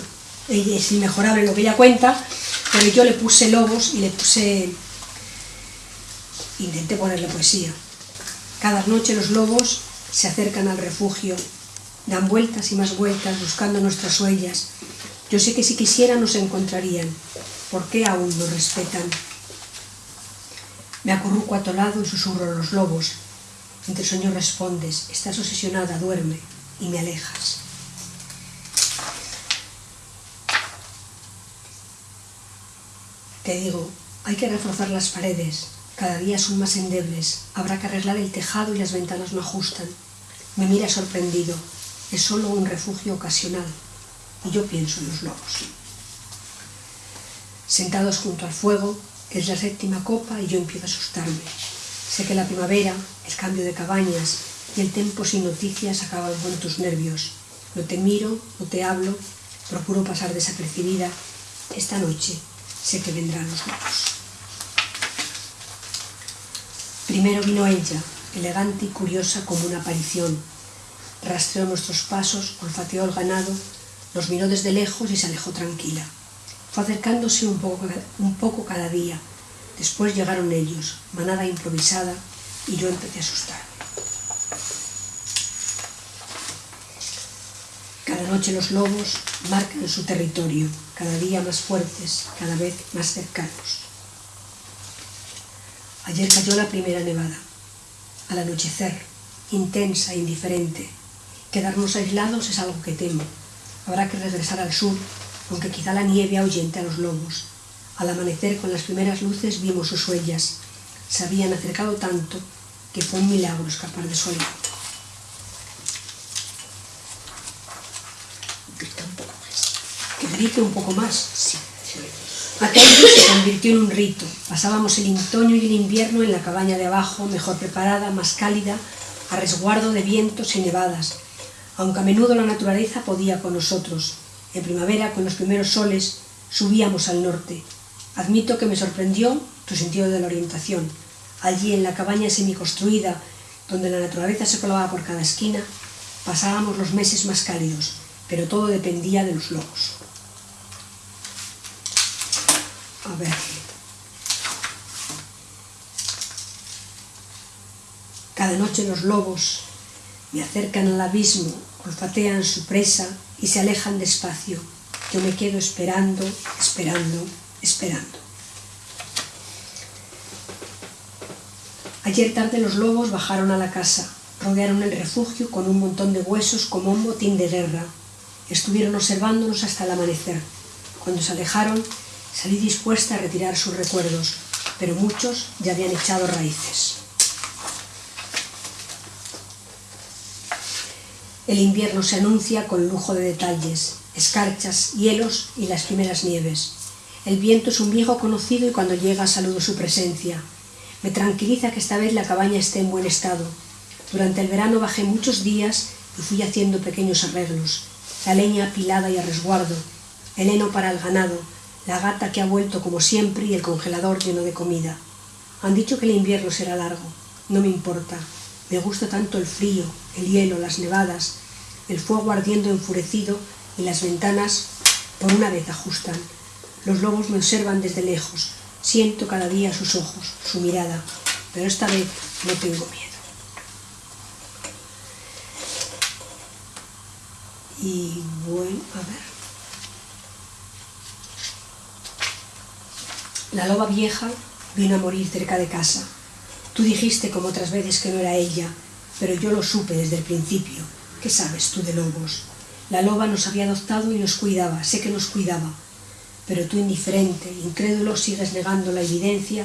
Es inmejorable lo que ella cuenta, pero yo le puse lobos y le puse intenté ponerle poesía. Cada noche los lobos se acercan al refugio, dan vueltas y más vueltas buscando nuestras huellas. Yo sé que si quisieran nos encontrarían. ¿Por qué aún nos respetan? Me acurruco a tu lado y susurro a los lobos. Entre sueños respondes, estás obsesionada, duerme, y me alejas. Te digo, hay que reforzar las paredes, cada día son más endebles, habrá que arreglar el tejado y las ventanas no ajustan. Me mira sorprendido, es solo un refugio ocasional, y yo pienso en los lobos. Sentados junto al fuego, es la séptima copa y yo empiezo a asustarme. Sé que la primavera, el cambio de cabañas y el tiempo sin noticias acaban con tus nervios. No te miro, no te hablo, procuro pasar desapercibida. Esta noche sé que vendrán los lobos. Primero vino ella, elegante y curiosa como una aparición. Rastreó nuestros pasos, olfateó el ganado, nos miró desde lejos y se alejó tranquila. Fue acercándose un poco, un poco cada día. Después llegaron ellos, manada improvisada, y yo empecé a asustarme. Cada noche los lobos marcan su territorio, cada día más fuertes, cada vez más cercanos. Ayer cayó la primera nevada. Al anochecer, intensa e indiferente. Quedarnos aislados es algo que temo. Habrá que regresar al sur, aunque quizá la nieve ahuyente a los lobos. Al amanecer, con las primeras luces, vimos sus huellas. Se habían acercado tanto que fue un milagro escapar de su aliento. Grita un poco más. Que grite un poco más. Sí. Aquello se convirtió en un rito. Pasábamos el otoño y el invierno en la cabaña de abajo, mejor preparada, más cálida, a resguardo de vientos y nevadas, aunque a menudo la naturaleza podía con nosotros. En primavera, con los primeros soles, subíamos al norte. Admito que me sorprendió tu sentido de la orientación. Allí, en la cabaña semiconstruida, donde la naturaleza se colaba por cada esquina, pasábamos los meses más cálidos, pero todo dependía de los lobos. A ver. Cada noche los lobos me acercan al abismo, olfatean su presa y se alejan despacio. Yo me quedo esperando, esperando, esperando. Ayer tarde los lobos bajaron a la casa, rodearon el refugio con un montón de huesos como un botín de guerra. Estuvieron observándonos hasta el amanecer. Cuando se alejaron, Salí dispuesta a retirar sus recuerdos, pero muchos ya habían echado raíces. El invierno se anuncia con lujo de detalles, escarchas, hielos y las primeras nieves. El viento es un viejo conocido y cuando llega saludo su presencia. Me tranquiliza que esta vez la cabaña esté en buen estado. Durante el verano bajé muchos días y fui haciendo pequeños arreglos. La leña apilada y a resguardo, el heno para el ganado, la gata que ha vuelto como siempre y el congelador lleno de comida. Han dicho que el invierno será largo. No me importa. Me gusta tanto el frío, el hielo, las nevadas, el fuego ardiendo enfurecido y las ventanas por una vez ajustan. Los lobos me observan desde lejos. Siento cada día sus ojos, su mirada, pero esta vez no tengo miedo. Y bueno, a ver. La loba vieja vino a morir cerca de casa. Tú dijiste como otras veces que no era ella, pero yo lo supe desde el principio. ¿Qué sabes tú de lobos? La loba nos había adoptado y nos cuidaba, sé que nos cuidaba. Pero tú indiferente, incrédulo, sigues negando la evidencia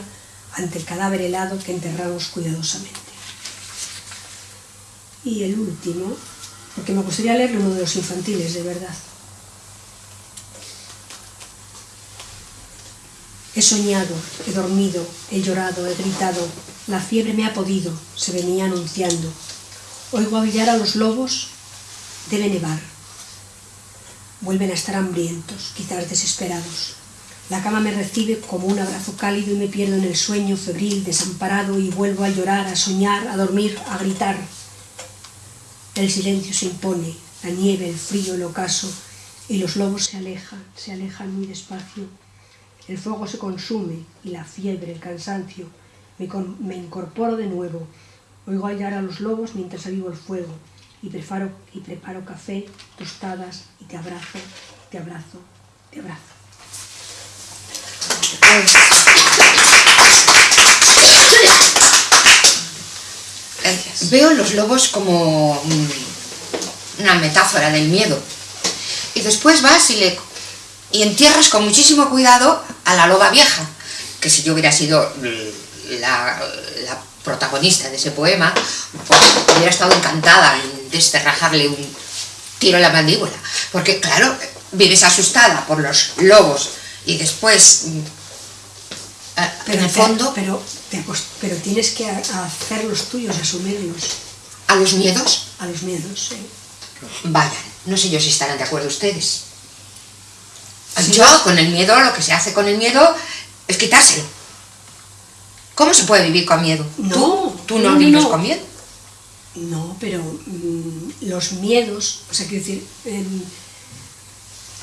ante el cadáver helado que enterramos cuidadosamente. Y el último, porque me gustaría leerlo uno de los infantiles, de verdad. He soñado, he dormido, he llorado, he gritado. La fiebre me ha podido, se venía anunciando. Oigo aullar a los lobos, debe nevar. Vuelven a estar hambrientos, quizás desesperados. La cama me recibe como un abrazo cálido y me pierdo en el sueño febril, desamparado, y vuelvo a llorar, a soñar, a dormir, a gritar. El silencio se impone, la nieve, el frío, el ocaso, y los lobos se alejan, se alejan muy despacio el fuego se consume y la fiebre, el cansancio, me, incorporo de nuevo. Oigo aullar a los lobos mientras avivo el fuego y preparo, y preparo café, tostadas y te abrazo, te abrazo, te abrazo. Veo los lobos como mm, una metáfora del miedo. Y después vas y, le, y entierras con muchísimo cuidado a la loba vieja, que si yo hubiera sido la, la protagonista de ese poema, pues hubiera estado encantada en desterrajarle un tiro en la mandíbula. Porque, claro, vives asustada por los lobos y después, mm, a- en el te- fondo, pero, te pero tienes que hacer los tuyos, asumirlos a los miedos, a los miedos. ¿sí? vayan. No sé yo si estarán de acuerdo ustedes. Sí. Yo, con el miedo, lo que se hace con el miedo es quitárselo. ¿Cómo se puede vivir con miedo? No, ¿Tú, tú no, no, vives no. con miedo? No, pero mm, los miedos, o sea, quiero decir, em,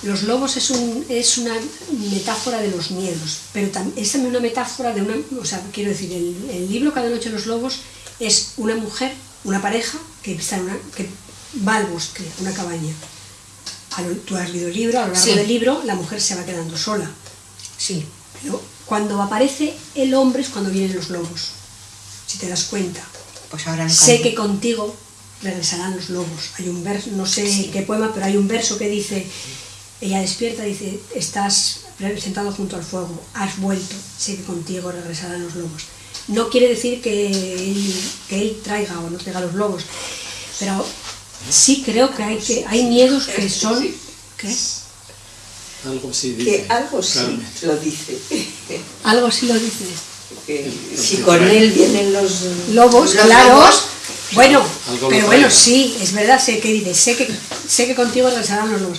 los lobos es, un, es una metáfora de los miedos, pero tam- es también una metáfora de una, o sea, quiero decir, el, el libro Cada noche los lobos es una mujer, una pareja que, está en una, que va al bosque, a una cabaña. Lo- tú has leído el libro, a lo largo Sí. del libro la mujer se va quedando sola, Sí. pero cuando aparece el hombre es cuando vienen los lobos, si te das cuenta. Pues ahora Sé que contigo regresarán los lobos. Hay un verso, no sé qué poema, pero hay un verso que dice, ella despierta, dice, estás sentado junto al fuego, has vuelto, sé que contigo regresarán los lobos. No quiere decir que él, que él traiga o no traiga los lobos, pero sí creo que hay, que, hay miedos que son... ¿qué? Algo Que dice. algo sí lo dice. *laughs* Algo así lo dice. Que si con él vienen los Lobos, Los claro. lobos. Bueno, pero bueno, sí, es verdad, sé que dices, sé que, sé que contigo regresarán los lobos.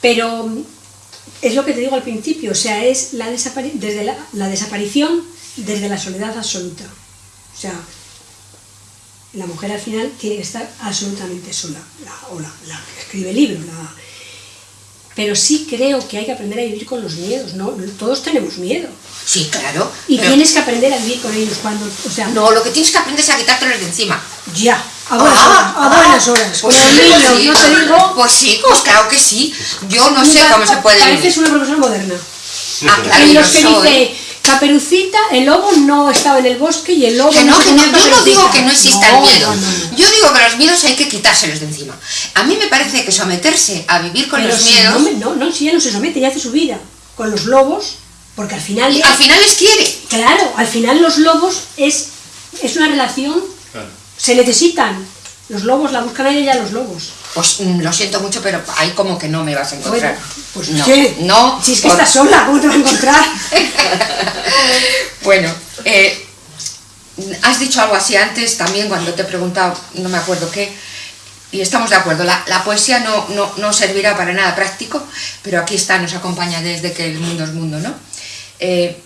Pero es lo que te digo al principio, o sea, es la, desapari- desde la, la desaparición desde la soledad absoluta. O sea, la mujer al final tiene que estar absolutamente sola, la- o la, la que escribe el libro. la- pero sí creo que hay que aprender a vivir con los miedos, ¿no? Todos tenemos miedo. Sí, claro. Y pero- tienes que aprender a vivir con ellos cuando, o sea, No, lo que tienes que aprender es a quitártelos de encima. Ya, a buenas Ah, horas, a ah, buenas horas. Pues Como sí, niños, pues sí. no te digo. Pues sí, pues claro que sí. Yo no sé cómo se puede Pareces una profesora moderna. Ah, claro, en los que soy. dice, Caperucita, el lobo no estaba en el bosque y el lobo Que no, se que no, comía yo no digo que no exista No, el miedo. no, no, no. Yo digo que los miedos hay que quitárselos de encima. A mí me parece que someterse a vivir con Pero los si miedos no, no, no, si ya no se somete, ya hace su vida. Con los lobos, porque al final. y al final les quiere. Claro, al final los lobos es, es una relación, Claro. se necesitan. Los lobos la buscan a ella los lobos. Pues mm, lo siento mucho, pero ahí como que no me vas a encontrar. Bueno, pues no, ¿qué? no. Si es que por- estás sola, ¿cómo te va a encontrar? *laughs* Bueno, eh, has dicho algo así antes también cuando te he preguntado, no me acuerdo qué, y estamos de acuerdo, la, la poesía no, no, no servirá para nada práctico, pero aquí está, nos acompaña desde que el mundo es mundo, ¿no? Eh,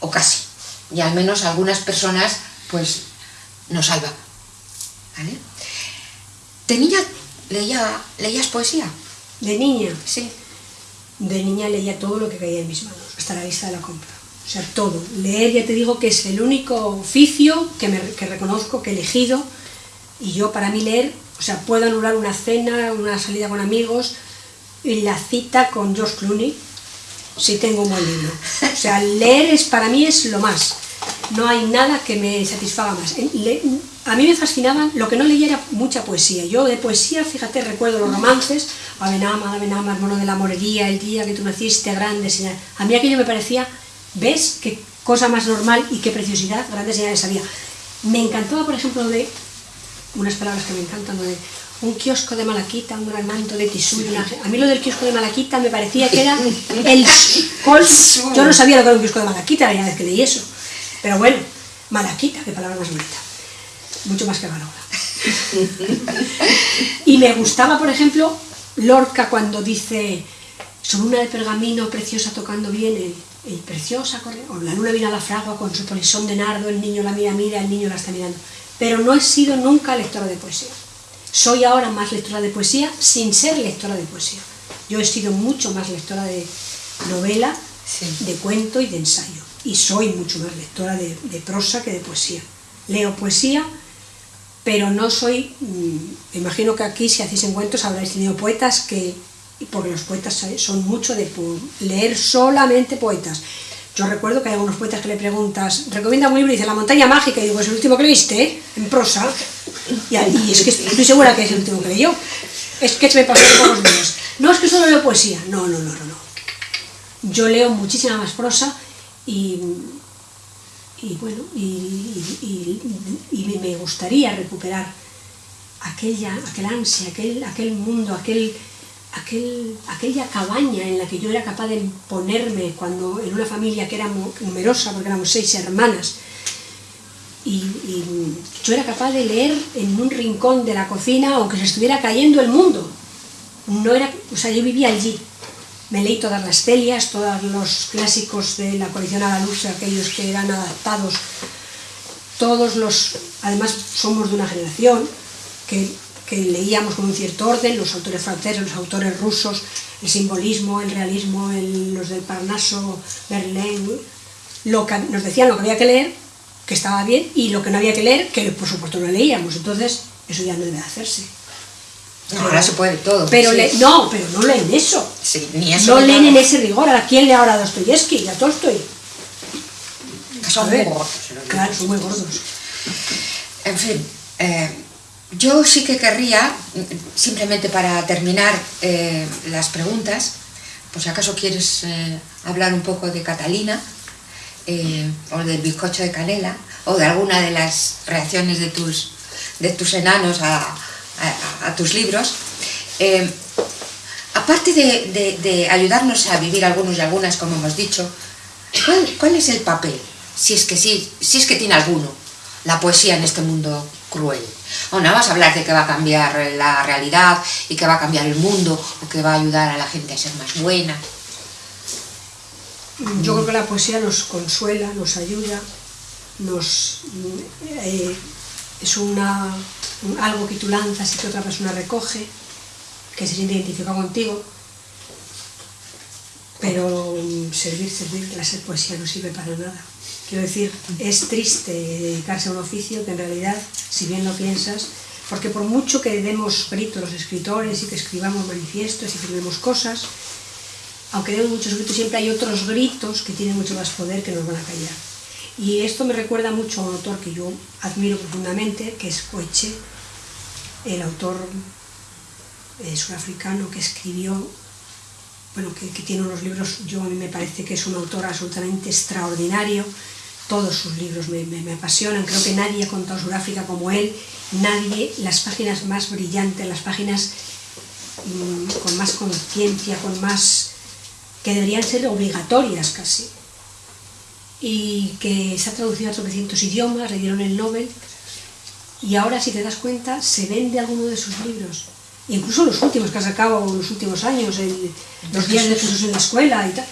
o casi, y al menos algunas personas, pues, nos salva. ¿Vale? ¿De niña leía, leías poesía? De niña. Sí. De niña leía todo lo que caía en mis manos, hasta la lista de la compra. O sea, todo. Leer, ya te digo que es el único oficio que, me, que reconozco, que he elegido. Y yo, para mí, leer, o sea, puedo anular una cena, una salida con amigos, y la cita con George Clooney, si tengo un buen libro. O sea, leer es, para mí es lo más. No hay nada que me satisfaga más. Le- a mí me fascinaba, lo que no leía era mucha poesía. Yo de poesía, fíjate, recuerdo los romances, Abenama, Abenama, hermano de la morería, el día que tú naciste, grande señal. A mí aquello me parecía, ¿ves? Qué cosa más normal y qué preciosidad, grandes señales había. Me encantaba, por ejemplo, de unas palabras que me encantan, de un kiosco de malaquita, un gran manto de tisú. una- A mí lo del kiosco de malaquita me parecía que era el. *laughs* Yo no sabía lo que era un kiosco de malaquita la primera vez que leí eso. Pero bueno, malaquita, qué palabra más bonita. Mucho más que Ganola. y me gustaba, por ejemplo, Lorca cuando dice sobre una de pergamino preciosa tocando bien el, el preciosa o la luna mira a la fragua con su polisón de nardo, el niño la mira, mira, el niño la está mirando. Pero no he sido nunca lectora de poesía. Soy ahora más lectora de poesía sin ser lectora de poesía. Yo he sido mucho más lectora de novela, Sí. de cuento y de ensayo. Y soy mucho más lectora de, prosa que de poesía. Leo poesía pero no soy, mm, imagino que aquí si hacéis encuentros habréis tenido poetas que, porque los poetas son mucho de leer solamente poetas. Yo recuerdo que hay algunos poetas que le preguntas, recomienda un libro y dice La montaña mágica, y digo, es el último que leíste, ¿eh? en prosa, y, es que estoy segura que es el último que leyó. Es que se me pasó por los días. No, es que solo leo poesía. No, no, no, no, no. Yo leo muchísima más prosa y, y bueno, y, y, me gustaría recuperar aquella, aquel ansia, aquel, aquel mundo, aquel, aquel, aquella cabaña en la que yo era capaz de ponerme cuando en una familia que era numerosa, porque éramos seis hermanas, y, yo era capaz de leer en un rincón de la cocina aunque se estuviera cayendo el mundo. No era, o sea, yo vivía allí. Me leí todas las celias, todos los clásicos de la colección a la luz, aquellos que eran adaptados. Todos los, además somos de una generación que que leíamos con un cierto orden, los autores franceses, los autores rusos, el simbolismo, el realismo, los del Parnaso, Verlaine, lo que, nos decían lo que había que leer, que estaba bien, y lo que no había que leer, que por supuesto no leíamos, entonces eso ya no debe hacerse. Ahora se puede todo. Pero no, pero no leen eso. Sí, ni eso no leen en ese rigor. ¿A quién lee ahora a Dostoyevsky y a Tolstoy? Son muy gordos. Claro, son muy gordos. En fin, eh, yo sí que querría, simplemente para terminar eh, las preguntas, pues si acaso quieres eh, hablar un poco de Catalina, o del bizcocho de canela, o de alguna de las reacciones de tus, de tus enanos a, tus libros. aparte de, ayudarnos a vivir algunos y algunas, como hemos dicho, ¿cuál, ¿cuál, es el papel, si es que sí, si es que tiene alguno, la poesía en este mundo cruel? O no a hablar de que va a cambiar la realidad y que va a cambiar el mundo o que va a ayudar a la gente a ser más buena. Yo creo que la poesía nos consuela, nos ayuda, nos eh, es una, algo que tú lanzas y que otra persona recoge, que se siente identificado contigo, pero servir, servir, la ser poesía no sirve para nada. Quiero decir, es triste dedicarse a un oficio que en realidad, si bien lo piensas, porque por mucho que demos gritos los escritores y que escribamos manifiestos y firmemos cosas, aunque demos muchos gritos, siempre hay otros gritos que tienen mucho más poder que nos van a callar. Y esto me recuerda mucho a un autor que yo admiro profundamente, que es Coeche, el autor eh, surafricano que escribió, bueno, que, tiene unos libros, yo a mí me parece que es un autor absolutamente extraordinario, todos sus libros me, apasionan, creo que nadie ha contado Sudáfrica como él, nadie, las páginas más brillantes, las páginas mm, con más conciencia, con más... que deberían ser obligatorias casi. Y que se ha traducido a 300 idiomas, le dieron el Nobel, y ahora si te das cuenta se vende alguno de sus libros. Incluso los últimos que ha sacado en los últimos años, los días de Jesús en la escuela y tal.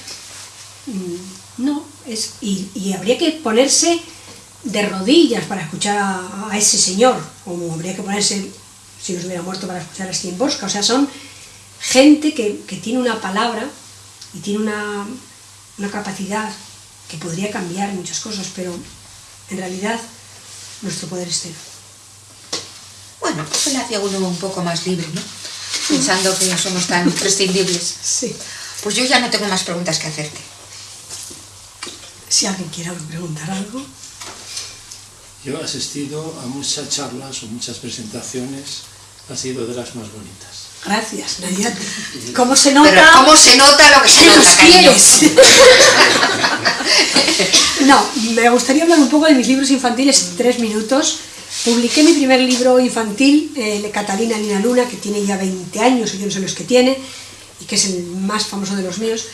Mm, no, es, y, habría que ponerse de rodillas para escuchar a, ese señor, como habría que ponerse, si nos hubiera muerto, para escuchar a Bosca. O sea, son gente que, tiene una palabra y tiene una, capacidad que podría cambiar muchas cosas, pero en realidad nuestro poder es cero. Bueno, eso le hacía uno un poco más libre, ¿no? Pensando que somos tan *laughs* prescindibles. Sí. Pues yo ya no tengo más preguntas que hacerte. Si alguien quiere preguntar algo. Yo he asistido a muchas charlas o muchas presentaciones, ha sido de las más bonitas. Gracias, Nadia. ¿Cómo se nota? Pero ¿cómo se nota lo que se nota, quieres? no, me gustaría hablar un poco de mis libros infantiles, tres minutos. Publiqué mi primer libro infantil, eh, Catalina Nina Luna, que tiene ya 20 años, yo no sé los que tiene, y que es el más famoso de los míos,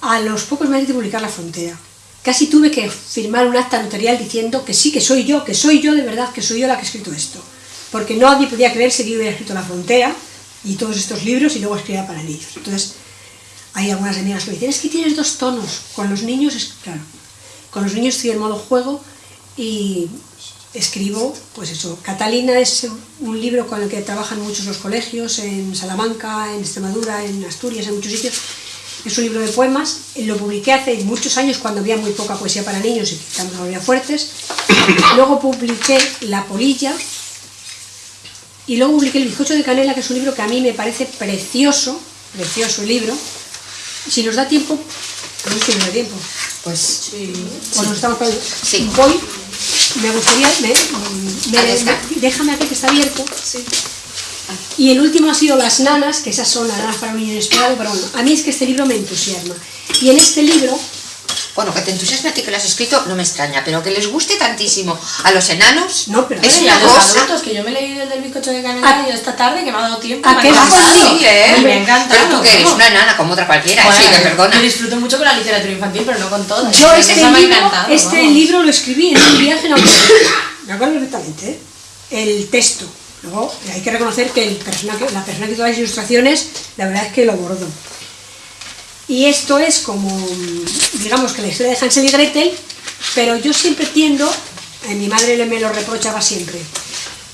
a los pocos meses de publicar La Frontera. Casi tuve que firmar un acta notarial diciendo que sí, que soy yo, que soy yo de verdad, que soy yo la que he escrito esto. Porque nadie podía creerse que yo hubiera escrito La Frontera y todos estos libros y luego escribía para niños. Entonces, hay algunas amigas que me dicen, es que tienes dos tonos. Con los niños, es, claro, con los niños estoy en modo juego y escribo, pues eso, Catalina es un libro con el que trabajan muchos los colegios, en Salamanca, en Extremadura, en Asturias, en muchos sitios, es un libro de poemas, lo publiqué hace muchos años cuando había muy poca poesía para niños y no había fuertes. Luego publiqué La Polilla, Y luego publiqué El bizcocho de canela, que es un libro que a mí me parece precioso, precioso el libro. Si nos da tiempo, no sé si nos da tiempo. Pues O nos estamos. Sí. Voy, me gustaría, me, me- está. déjame aquí que está abierto. Y el último ha sido Las nanas, que esas son las nanas para un niño inesperado, pero bueno, a mí es que este libro me entusiasma. Y en este libro, Bueno, que te entusiasme a ti que lo has escrito no me extraña, pero que les guste tantísimo a los enanos No, pero- es una los cosa. adultos, que yo me he leído el del bizcocho de canela ¿A- y esta tarde que me ha dado tiempo. ¿A qué? Sí, ¿eh? Me ha encantado. Pero tú que eres una enana como otra cualquiera, Bueno, sí, que perdona. Yo disfruto mucho con la literatura infantil, pero no con todas. yo este, me ha libro, encantado, este vamos. libro lo escribí en un viaje en autobús. Me acuerdo perfectamente, ¿eh? El texto. Luego hay que reconocer que el persona que, la persona que hizo las ilustraciones, la verdad es que lo bordó. Y esto es como, mm, digamos que la historia de Hansel y Gretel, pero yo siempre tiendo, eh, mi madre me lo reprochaba siempre,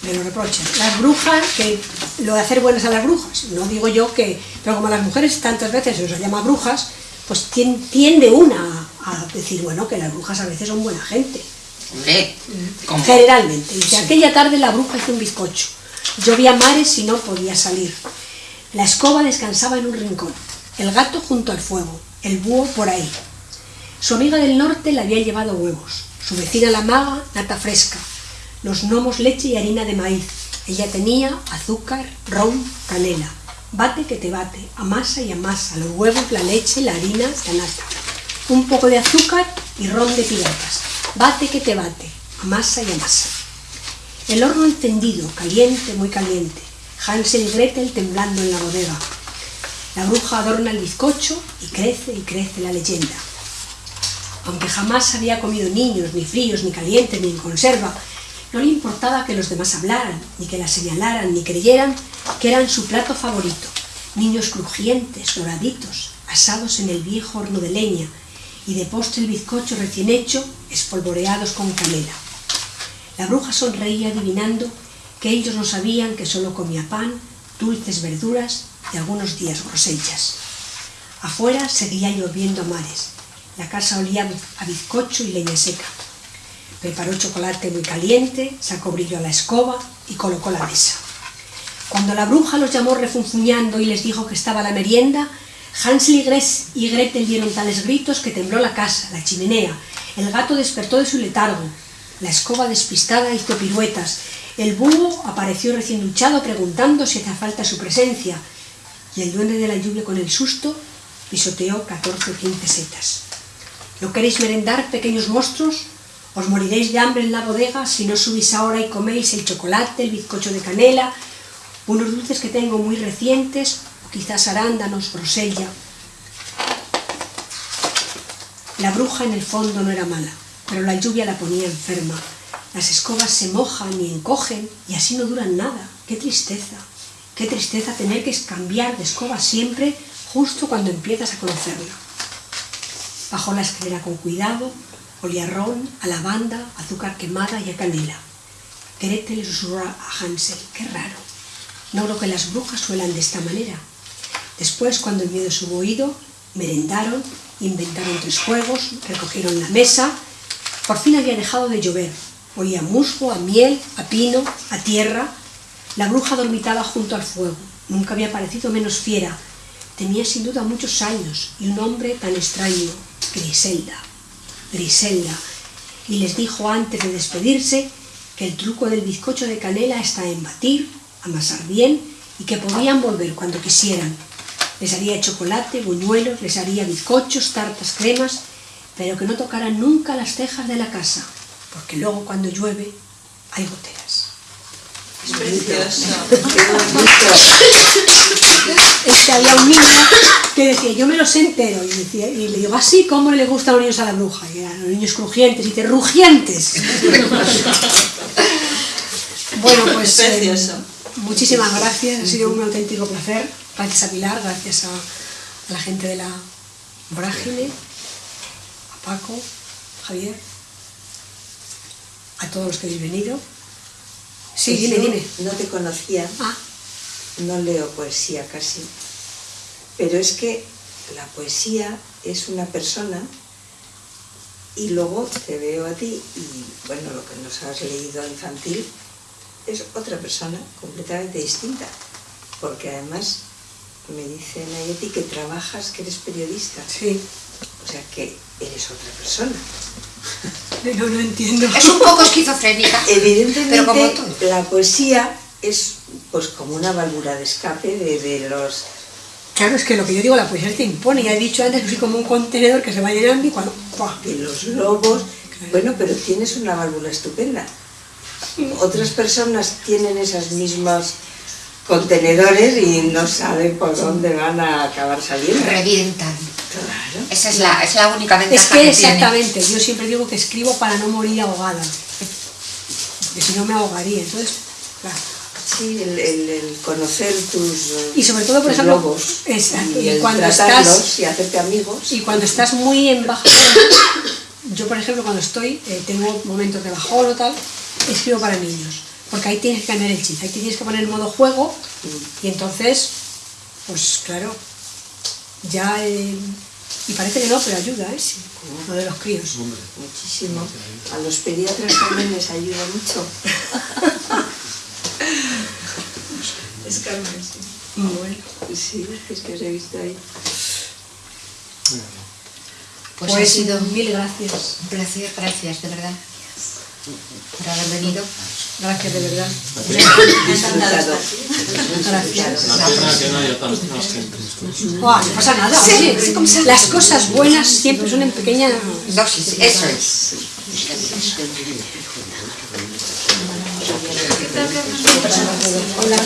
me lo reprocha, las brujas, que lo de hacer buenas a las brujas, no digo yo que, pero como a las mujeres tantas veces se les llama brujas, pues tien- tiende una a decir, bueno, que las brujas a veces son buena gente. Hombre, como- Generalmente. Dice, aquella tarde la bruja hizo un bizcocho. Llovía mares y no podía salir. La escoba descansaba en un rincón. El gato junto al fuego. El búho por ahí. Su amiga del norte le había llevado huevos. Su vecina la maga, nata fresca. Los gnomos leche y harina de maíz. Ella tenía azúcar, ron, canela. Bate que te bate, amasa y amasa. Los huevos, la leche, la harina, la nata. Un poco de azúcar y ron de piratas. Bate que te bate, amasa y amasa. El horno encendido, caliente, muy caliente. Hansel y Gretel temblando en la bodega. La bruja adorna el bizcocho y crece y crece la leyenda. Aunque jamás había comido niños, ni fríos, ni calientes, ni en conserva, no le importaba que los demás hablaran, ni que la señalaran, ni creyeran que eran su plato favorito. Niños crujientes, doraditos, asados en el viejo horno de leña, y de postre el bizcocho recién hecho, espolvoreados con canela. La bruja sonreía adivinando que ellos no sabían que solo comía pan, dulces verduras y algunos días grosellas. Afuera seguía lloviendo a mares. La casa olía a bizcocho y leña seca. Preparó chocolate muy caliente, sacó brillo a la escoba y colocó la mesa. Cuando la bruja los llamó refunfuñando y les dijo que estaba la merienda, Hansel y Gretel dieron tales gritos que tembló la casa, la chimenea. El gato despertó de su letargo. La escoba despistada hizo piruetas. El búho apareció recién duchado preguntando si hacía falta su presencia. Y el duende de la lluvia con el susto pisoteó 14 o 15 setas. ¿No queréis merendar, pequeños monstruos? Os moriréis de hambre en la bodega si no subís ahora y coméis el chocolate, el bizcocho de canela, unos dulces que tengo muy recientes, o quizás arándanos, grosella. La bruja en el fondo no era mala, pero la lluvia la ponía enferma. Las escobas se mojan y encogen y así no duran nada. ¡Qué tristeza! ¡Qué tristeza tener que cambiar de escoba siempre justo cuando empiezas a conocerla! Bajó la escalera con cuidado, olía ron, a lavanda, azúcar quemada y a canela. Gretel le susurró a Hansel, qué raro. No creo que las brujas suelan de esta manera. Después, cuando el miedo subo oído, merendaron, inventaron tres juegos, recogieron la mesa. Por fin había dejado de llover. Olía a musgo, a miel, a pino, a tierra. La bruja dormitaba junto al fuego. Nunca había parecido menos fiera. Tenía sin duda muchos años y un nombre tan extraño, Griselda. Griselda. Y les dijo antes de despedirse que el truco del bizcocho de canela está en batir, amasar bien y que podían volver cuando quisieran. Les haría chocolate, buñuelos, les haría bizcochos, tartas, cremas, pero que no tocaran nunca las cejas de la casa, porque luego cuando llueve hay goteras. Es precioso. Es que había un niño que decía, yo me los sé entero, y, decía, y le digo, así como le gustan los niños a la bruja, y eran los niños crujientes, y dice, rugientes. *laughs* bueno, pues Es precioso. eh, muchísimas gracias, ha sido un auténtico placer. Gracias a Pilar, gracias a, a la gente de la Vorágine, a Paco, Javier, a todos los que habéis venido. Sí, Pues dime, yo dime. No te conocía, Ah, no leo poesía casi, pero es que la poesía es una persona y luego te veo a ti y bueno, lo que nos has leído infantil es otra persona completamente distinta. Porque además me dice Nayeti que trabajas, que eres periodista. Sí. O sea que eres otra persona. No, no entiendo. Es un poco esquizofrénica. *laughs* Evidentemente Pero como todo. la poesía es pues como una válvula de escape de, de los Claro, es que lo que yo digo, la poesía te impone. Ya he dicho antes que soy como un contenedor que se va llenando y cuando... ¡pua! de los lobos. Bueno, pero tienes una válvula estupenda. Otras personas tienen esas mismas contenedores y no saben por dónde van a acabar saliendo. Revientan. Esa es la, es la única ventaja Es que tiene. exactamente, yo siempre digo que escribo para no morir ahogada. Que si no me ahogaría. Entonces, claro. Sí, el, el- el conocer tus, Y sobre todo, por ejemplo, lobos exacto, y y el cuando estás- y hacerte amigos. Y cuando estás muy en bajón, yo por ejemplo cuando estoy, eh, tengo momentos de bajón o tal, escribo para niños, porque ahí tienes que cambiar el chip, ahí tienes que poner en modo juego y entonces, pues claro, ya... eh, y parece que no, pero ayuda, ¿eh? Lo de los críos. Muchísimo. A los pediatras también les ayuda mucho. *laughs* es Carmen, sí. Bueno, Sí, es que os he visto ahí. Pues, pues ha sido mil gracias. un placer, gracias, de verdad, por haber venido. Gracias de verdad. No pasa nada, las cosas buenas siempre son en pequeña Dosis, eso es. Hola.